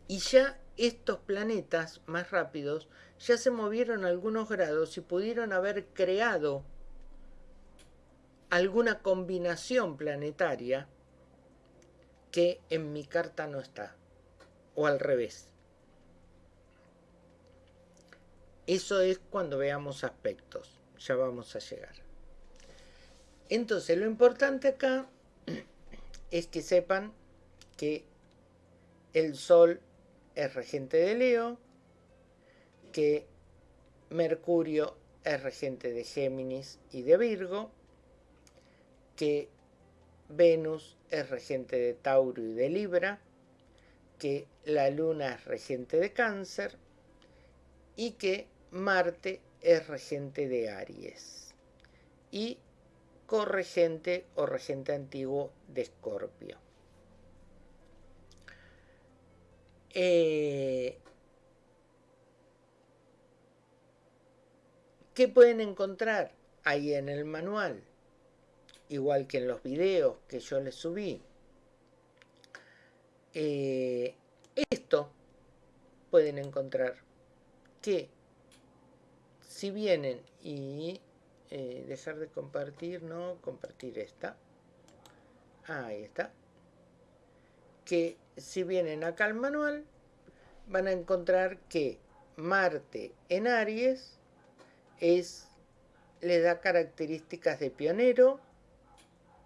S1: Y ya estos planetas más rápidos ya se movieron algunos grados y pudieron haber creado alguna combinación planetaria que en mi carta no está, o al revés. Eso es cuando veamos aspectos, ya vamos a llegar. Entonces lo importante acá es que sepan que el Sol es regente de Leo, que Mercurio es regente de Géminis y de Virgo, que Venus es regente de Tauro y de Libra, que la Luna es regente de Cáncer y que Marte es regente de Aries y corregente o regente antiguo de Escorpio. Eh, ¿Qué pueden encontrar ahí en el manual? Igual que en los videos que yo les subí. Eh, esto pueden encontrar que si vienen y eh, dejar de compartir, no, compartir esta. Ahí está. Que si vienen acá al manual, van a encontrar que Marte en Aries es, le da características de pionero,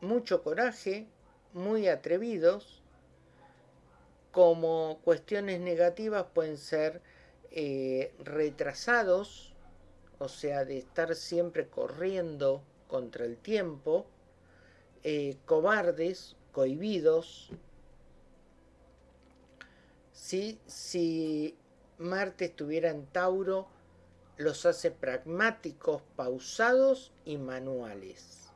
S1: mucho coraje, muy atrevidos. Como cuestiones negativas pueden ser eh, retrasados, o sea, de estar siempre corriendo contra el tiempo, eh, cobardes, cohibidos. Si Marte estuviera en Tauro, los hace pragmáticos, pausados y manuales.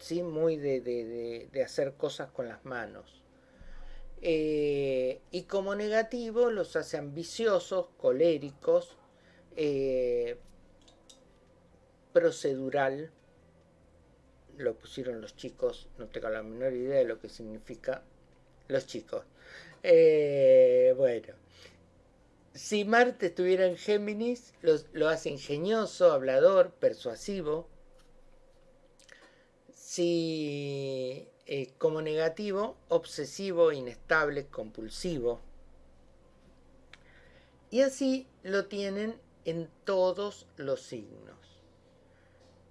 S1: ¿Sí? Muy de, hacer cosas con las manos. Eh, y como negativo los hace ambiciosos, coléricos, eh, procedural. Lo pusieron los chicos, no tengo la menor idea de lo que significa los chicos. Eh, bueno, si Marte estuviera en Géminis, lo, hace ingenioso, hablador, persuasivo. Si eh, como negativo, obsesivo, inestable, compulsivo. Y así lo tienen en todos los signos.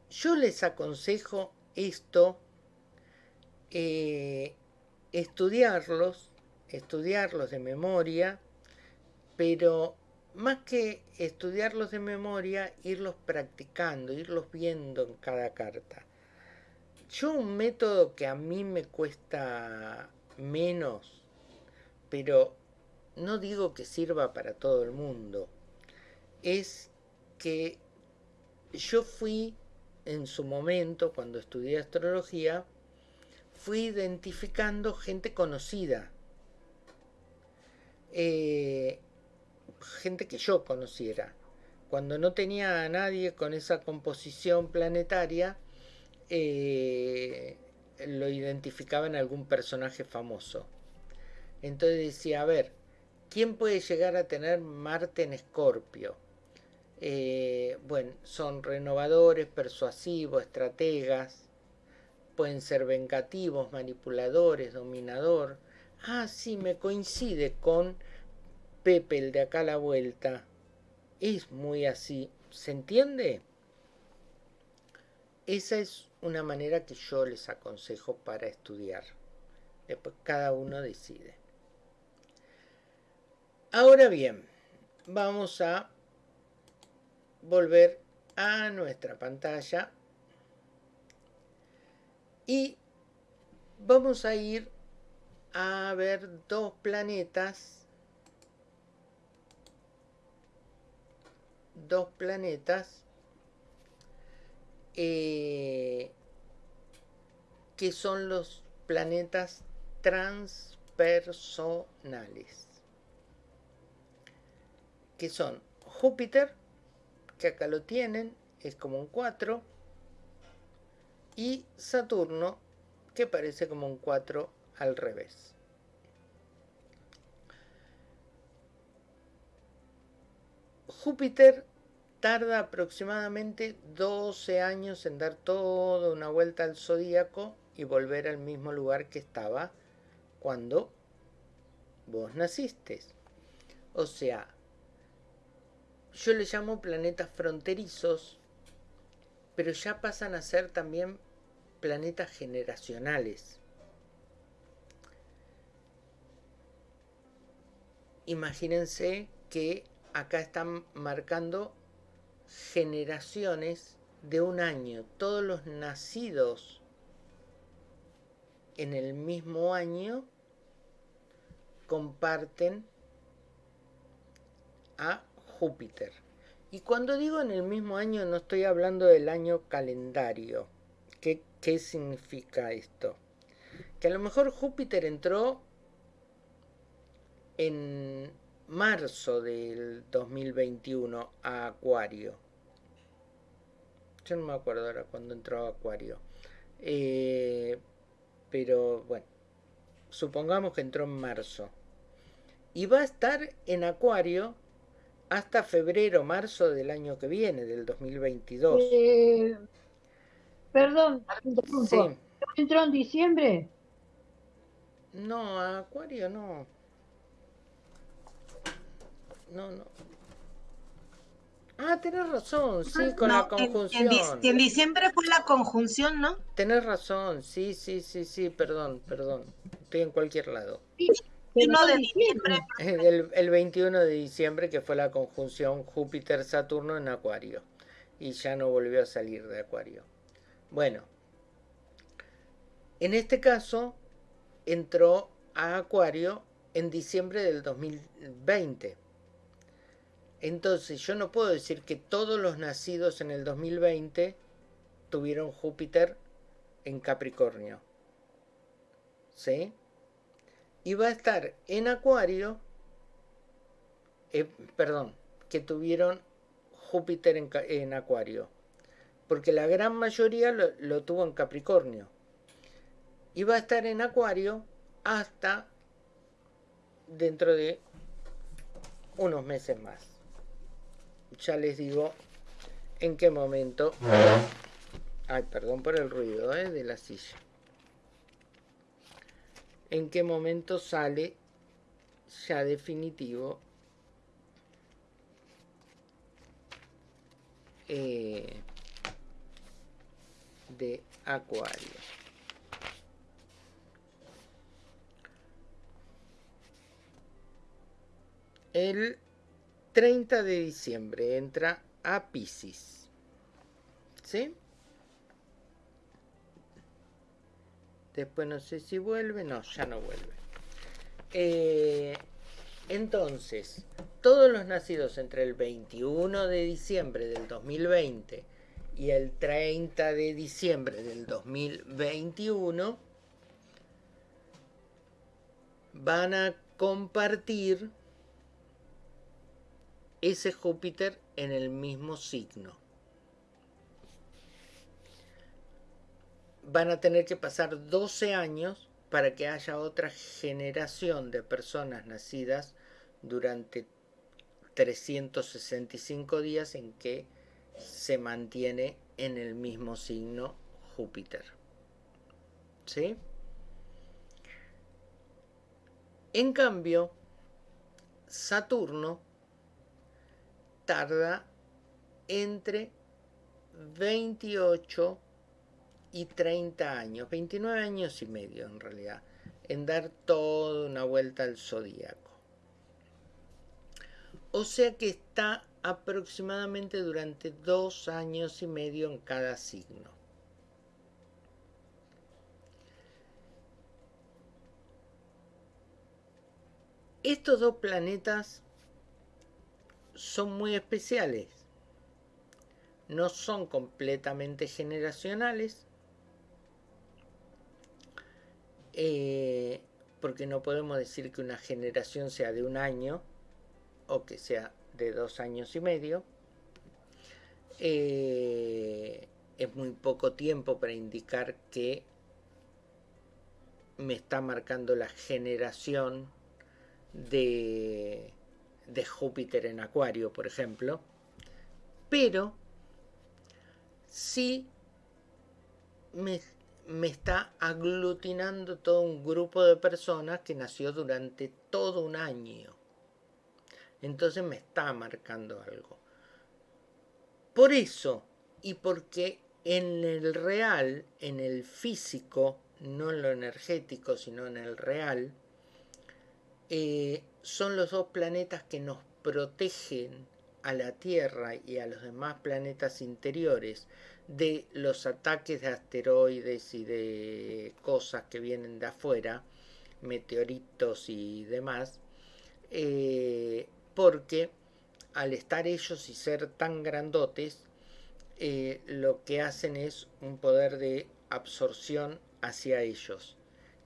S1: Yo les aconsejo esto, eh, estudiarlos, estudiarlos de memoria, pero más que estudiarlos de memoria, irlos practicando, irlos viendo en cada carta. Yo un método que a mí me cuesta menos, pero no digo que sirva para todo el mundo, es que yo fui en su momento, cuando estudié astrología, fui identificando gente conocida. Eh, gente que yo conociera. Cuando no tenía a nadie con esa composición planetaria, eh, lo identificaba en algún personaje famoso. Entonces decía, a ver, ¿quién puede llegar a tener Marte en Escorpio? Eh, bueno, son renovadores, persuasivos, estrategas, pueden ser vengativos, manipuladores, dominador. Ah, sí, me coincide con Pepe, el de acá a la vuelta. Es muy así. ¿Se entiende? Esa es una manera que yo les aconsejo para estudiar. Después cada uno decide. Ahora bien, vamos a volver a nuestra pantalla y vamos a ir a ver dos planetas dos planetas eh, que son los planetas transpersonales, que son Júpiter, que acá lo tienen, es como un 4, y Saturno, que parece como un 4 al revés. Júpiter tarda aproximadamente 12 años en dar toda una vuelta al zodíaco y volver al mismo lugar que estaba cuando vos naciste. O sea, yo le llamo planetas fronterizos, pero ya pasan a ser también planetas generacionales. Imagínense que acá están marcando generaciones de un año. Todos los nacidos en el mismo año comparten a Júpiter. Y cuando digo en el mismo año no estoy hablando del año calendario. ¿Qué, qué significa esto? Que a lo mejor Júpiter entró en marzo del 2021 a Acuario. Yo no me acuerdo ahora cuando entró a Acuario. Eh, pero bueno, supongamos que entró en marzo. Y va a estar en Acuario hasta febrero, marzo del año que viene, del 2022.
S10: Eh, perdón, ¿entró en diciembre?
S1: No, a Acuario no no, no. Ah, tenés razón, sí, con la conjunción.
S2: En, diciembre fue la conjunción, ¿no?
S1: Tenés razón, sí, sí, sí, sí, perdón, perdón. Estoy en cualquier lado.
S2: de diciembre.
S1: El, el 21 de diciembre que fue la conjunción Júpiter-Saturno en Acuario. Y ya no volvió a salir de Acuario. Bueno, en este caso entró a Acuario en diciembre del 2020. Entonces yo no puedo decir que todos los nacidos en el 2020 tuvieron Júpiter en Capricornio. ¿Sí? Y va a estar en Acuario, eh, perdón, que tuvieron Júpiter en, Acuario. Porque la gran mayoría lo, lo tuvo en Capricornio. Y va a estar en Acuario hasta dentro de unos meses más ya les digo en qué momento Ay, perdón por el ruido ¿eh? de la silla. ¿En qué momento sale ya definitivo eh, de Acuario? El 30 de diciembre entra a Pisces. ¿Sí? Después no sé si vuelve. No, ya no vuelve. Eh, entonces, todos los nacidos entre el 21 de diciembre del 2020 y el 30 de diciembre del 2021 van a compartir ese Júpiter en el mismo signo. van a tener que pasar 12 años para que haya otra generación de personas nacidas durante 365 días en que se mantiene en el mismo signo Júpiter. ¿Sí? En cambio, Saturno tarda entre 28 y 30 años, 29 años y medio en realidad, en dar toda una vuelta al zodíaco. O sea que está aproximadamente durante dos años y medio en cada signo. Estos dos planetas son muy especiales. No son completamente generacionales, Eh, porque no podemos decir que una generación sea de un año o que sea de dos años y medio. Eh, es muy poco tiempo para indicar que me está marcando la generación de, de Júpiter en Acuario, por ejemplo. Pero sí me me está aglutinando todo un grupo de personas que nació durante todo un año. Entonces me está marcando algo. Por eso, y porque en el real, en el físico, no en lo energético, sino en el real, eh, son los dos planetas que nos protegen a la Tierra y a los demás planetas interiores de los ataques de asteroides y de cosas que vienen de afuera, meteoritos y demás, eh, porque al estar ellos y ser tan grandotes, eh, lo que hacen es un poder de absorción hacia ellos.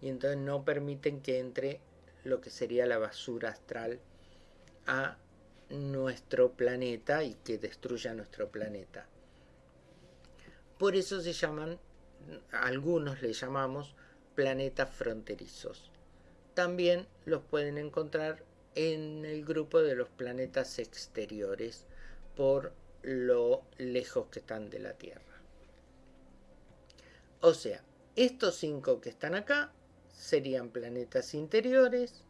S1: Y entonces no permiten que entre lo que sería la basura astral a nuestro planeta y que destruya nuestro planeta. Por eso se llaman, algunos le llamamos planetas fronterizos. También los pueden encontrar en el grupo de los planetas exteriores por lo lejos que están de la Tierra. O sea, estos cinco que están acá serían planetas interiores,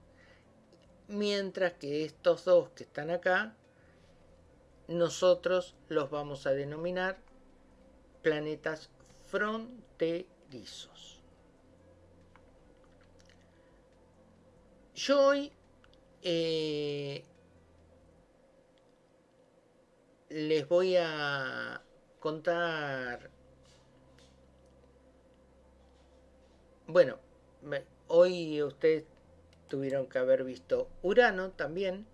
S1: mientras que estos dos que están acá, nosotros los vamos a denominar planetas fronterizos. Yo hoy eh, les voy a contar, bueno, hoy ustedes tuvieron que haber visto Urano también,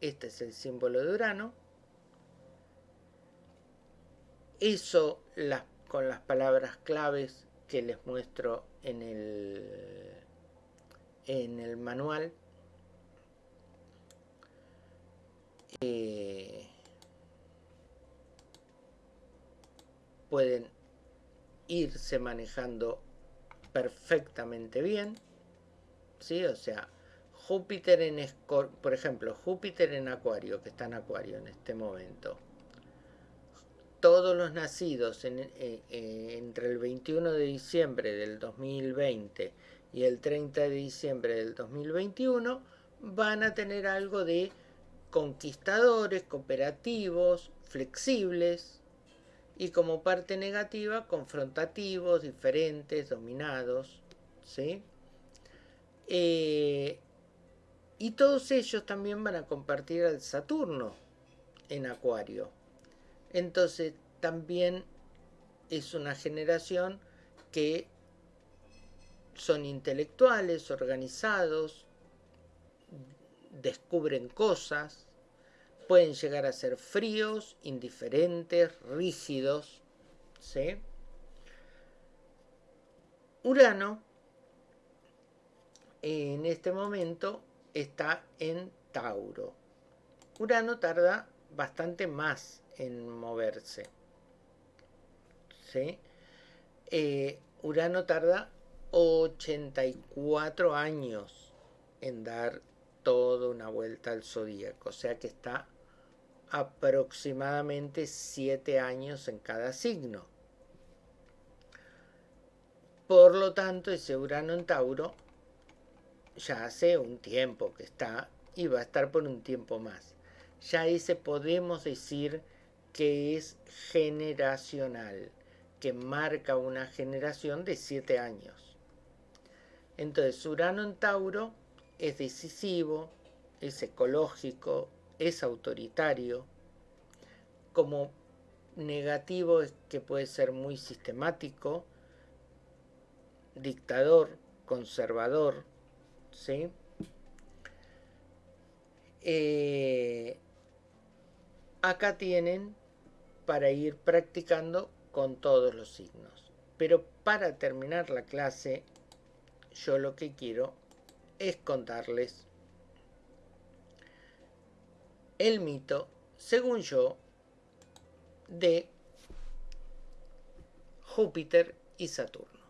S1: este es el símbolo de Urano, eso con las palabras claves que les muestro en el, en el manual. Eh, pueden irse manejando perfectamente bien. ¿sí? O sea, Júpiter en por ejemplo, Júpiter en Acuario, que está en Acuario en este momento todos los nacidos eh, entre el 21 de diciembre del 2020 y el 30 de diciembre del 2021 van a tener algo de conquistadores, cooperativos, flexibles y como parte negativa confrontativos, diferentes, dominados. ¿sí? Eh, y todos ellos también van a compartir al Saturno en Acuario. Entonces también es una generación que son intelectuales, organizados, descubren cosas, pueden llegar a ser fríos, indiferentes, rígidos. ¿sí? Urano en este momento está en Tauro. Urano tarda bastante más en moverse. ¿sí? Eh, Urano tarda 84 años en dar toda una vuelta al zodíaco, o sea que está aproximadamente 7 años en cada signo. Por lo tanto, ese Urano en Tauro ya hace un tiempo que está y va a estar por un tiempo más. Ya ese podemos decir que es generacional, que marca una generación de 7 años. Entonces, Urano en Tauro es decisivo, es ecológico, es autoritario. Como negativo es que puede ser muy sistemático, dictador, conservador, ¿sí? Eh, acá tienen para ir practicando con todos los signos. Pero para terminar la clase yo lo que quiero es contarles el mito, según yo, de Júpiter y Saturno.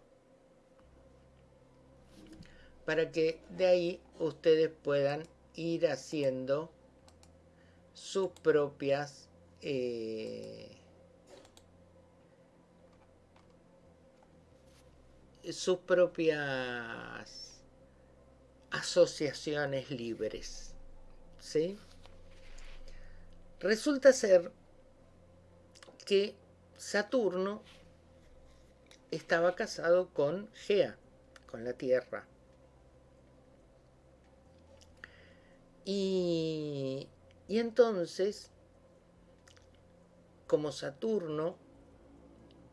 S1: Para que de ahí ustedes puedan ir haciendo sus propias eh, sus propias asociaciones libres. ¿sí? Resulta ser que Saturno estaba casado con Gea, con la Tierra. Y, y entonces, como Saturno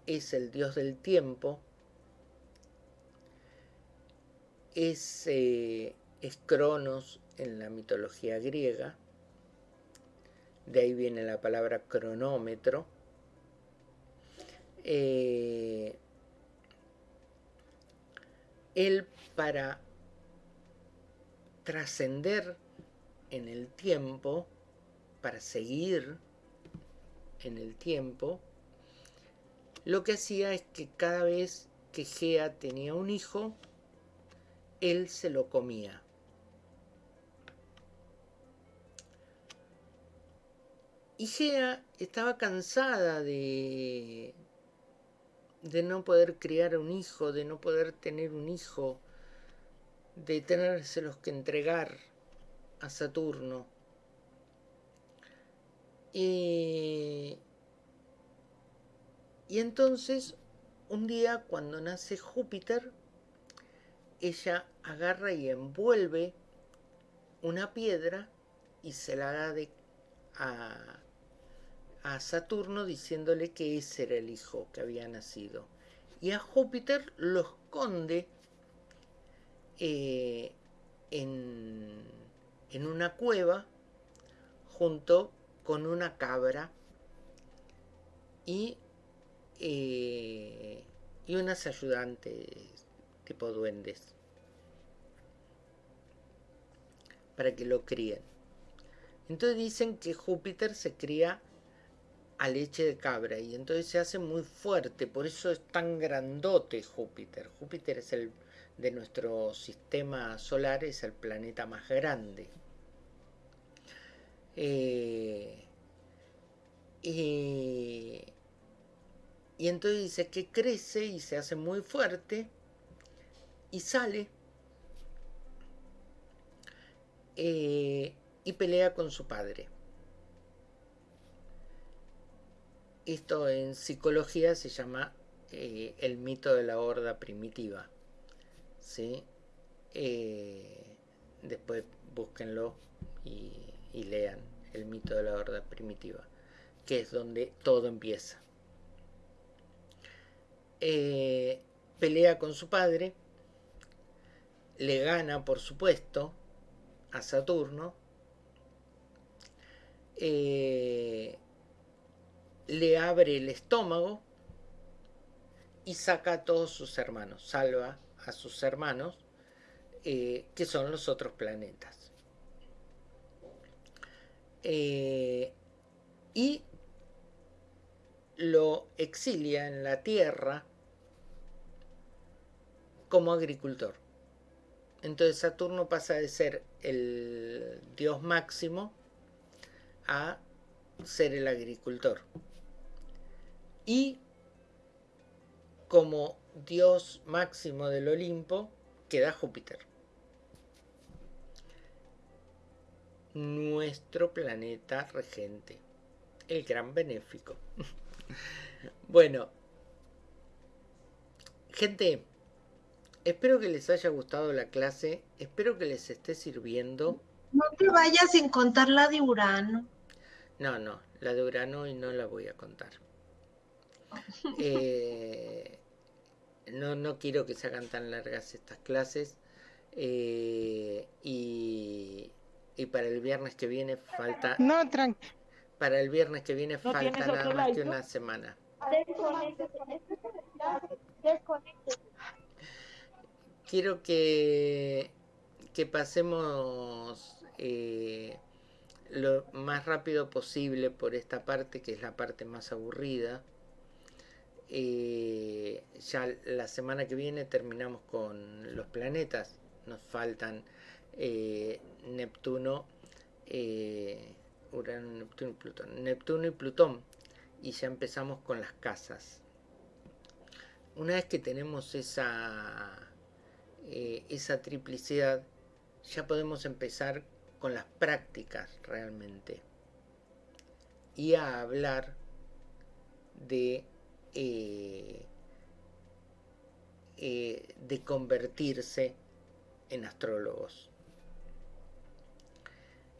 S1: es el dios del tiempo, es, eh, es Cronos en la mitología griega, de ahí viene la palabra cronómetro. Eh, él para trascender en el tiempo, para seguir en el tiempo, lo que hacía es que cada vez que Gea tenía un hijo, él se lo comía. Y Gea estaba cansada de, de no poder criar un hijo, de no poder tener un hijo, de tenérselos que entregar a Saturno. Y, y entonces, un día cuando nace Júpiter, ella agarra y envuelve una piedra y se la da de, a, a Saturno diciéndole que ese era el hijo que había nacido. Y a Júpiter lo esconde eh, en, en, una cueva junto con una cabra y, eh, y unas ayudantes tipo duendes. para que lo críen. Entonces dicen que Júpiter se cría a leche de cabra y entonces se hace muy fuerte, por eso es tan grandote Júpiter. Júpiter es el de nuestro sistema solar, es el planeta más grande. Eh, y entonces dice que crece y se hace muy fuerte y sale eh, y pelea con su padre. Esto en psicología se llama eh, el mito de la horda primitiva. ¿sí? Eh, después búsquenlo y, lean el mito de la horda primitiva, que es donde todo empieza. Eh, pelea con su padre, le gana por supuesto a Saturno, le abre el estómago y saca a todos sus hermanos, salva a sus hermanos, eh, que son los otros planetas. Eh, y lo exilia en la Tierra como agricultor. Entonces Saturno pasa de ser el dios máximo a ser el agricultor y como dios máximo del Olimpo queda Júpiter. Nuestro planeta regente, el gran benéfico. bueno, gente, espero que les haya gustado la clase, espero que les esté sirviendo.
S2: No te vayas sin contar la de Urano.
S1: No, no, la de Urano y no la voy a contar. Eh, no, no quiero que se hagan tan largas estas clases. Eh, y, y, para el viernes que viene falta.
S11: No,
S1: Para el viernes que viene falta nada más que una semana. Quiero que, que pasemos eh, lo más rápido posible por esta parte, que es la parte más aburrida eh, ya la semana que viene terminamos con los planetas. Nos faltan eh, Neptuno, eh, Urano, Neptuno y Plutón. Neptuno y Plutón. Y ya empezamos con las casas. Una vez que tenemos esa, esa triplicidad, ya podemos empezar con las prácticas realmente. Y a hablar de eh, eh, de convertirse en astrólogos.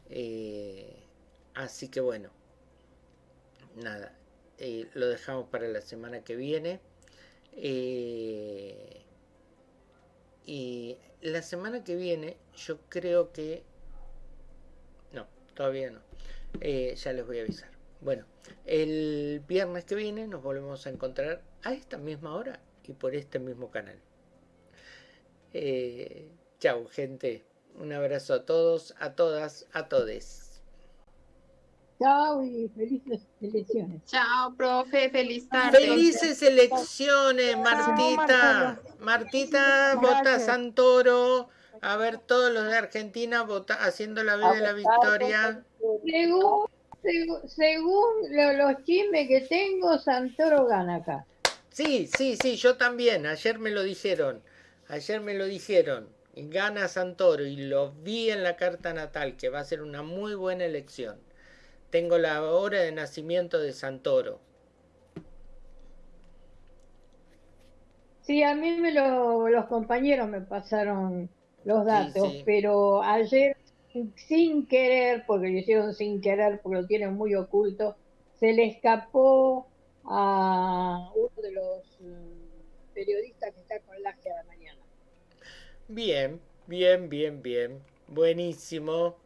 S1: Eh, así que bueno, nada, lo dejamos para la semana que viene. y la semana que viene yo creo que... No, todavía no. ya les voy a avisar. Bueno, el viernes que viene nos volvemos a encontrar a esta misma hora y por este mismo canal. Eh, chau, gente. Un abrazo a todos, a todas, a todes.
S10: Chao y felices elecciones.
S3: Chao, profe, feliz tarde.
S1: Felices elecciones, Martita. Martita, vota Santoro. A ver, todos los de Argentina vota, haciendo la vida de la victoria
S10: según los chismes que tengo, Santoro gana acá.
S1: Sí, sí, sí, yo también. Ayer me lo dijeron. Ayer me lo dijeron. Gana Santoro y lo vi en la carta natal, que va a ser una muy buena elección. Tengo la hora de nacimiento de Santoro.
S10: Sí, a mí me los compañeros me pasaron los datos, pero ayer sin querer, porque lo hicieron sin querer, porque lo tienen muy oculto, se le escapó a uno de los mm, periodistas que está con la la mañana.
S1: Bien, bien, bien, bien. Buenísimo.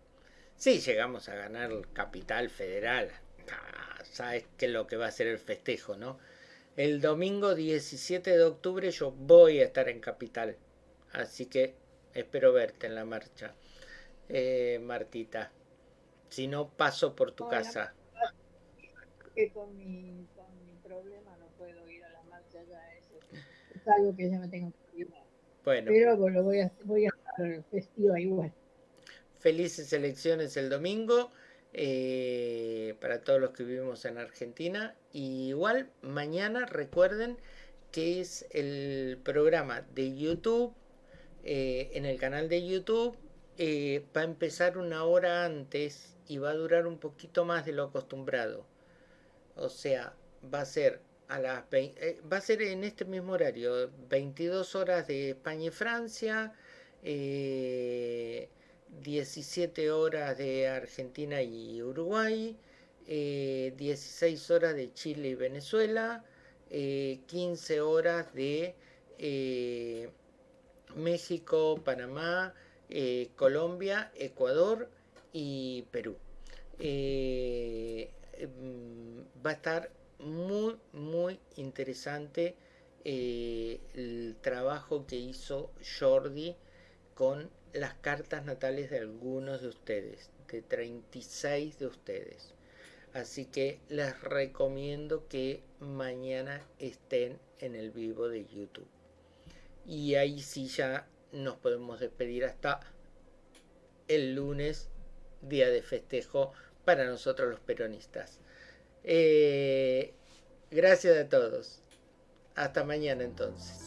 S1: Sí, llegamos a ganar Capital Federal. Ah, sabes qué es lo que va a ser el festejo, ¿no? El domingo 17 de octubre yo voy a estar en Capital. Así que espero verte en la marcha eh, Martita. Si no, paso por tu casa.
S10: Que con mi, con mi problema no puedo ir a la marcha ya. Eso es algo que ya me tengo que ir. Bueno. Pero lo voy a, voy a estar festiva igual.
S1: Felices elecciones el domingo. eh, para todos los que vivimos en Argentina. Y igual mañana recuerden que es el programa de YouTube, eh, en el canal de YouTube, eh, va a empezar una hora antes y va a durar un poquito más de lo acostumbrado. O sea, va a ser a las va a ser en este mismo horario, 22 horas de España y Francia, 17 horas de Argentina y Uruguay, 16 horas de Chile y Venezuela, 15 eh, horas de eh, México, Panamá, eh, Colombia, Ecuador y Perú. Mm, va a estar muy, muy interesante el trabajo que hizo Jordi con las cartas natales de algunos de ustedes, de 36 de ustedes. Así que les recomiendo que mañana estén en el vivo de YouTube. Y ahí sí ya nos podemos despedir hasta el lunes, día de festejo para nosotros los peronistas. Eh, gracias a todos. Hasta mañana entonces.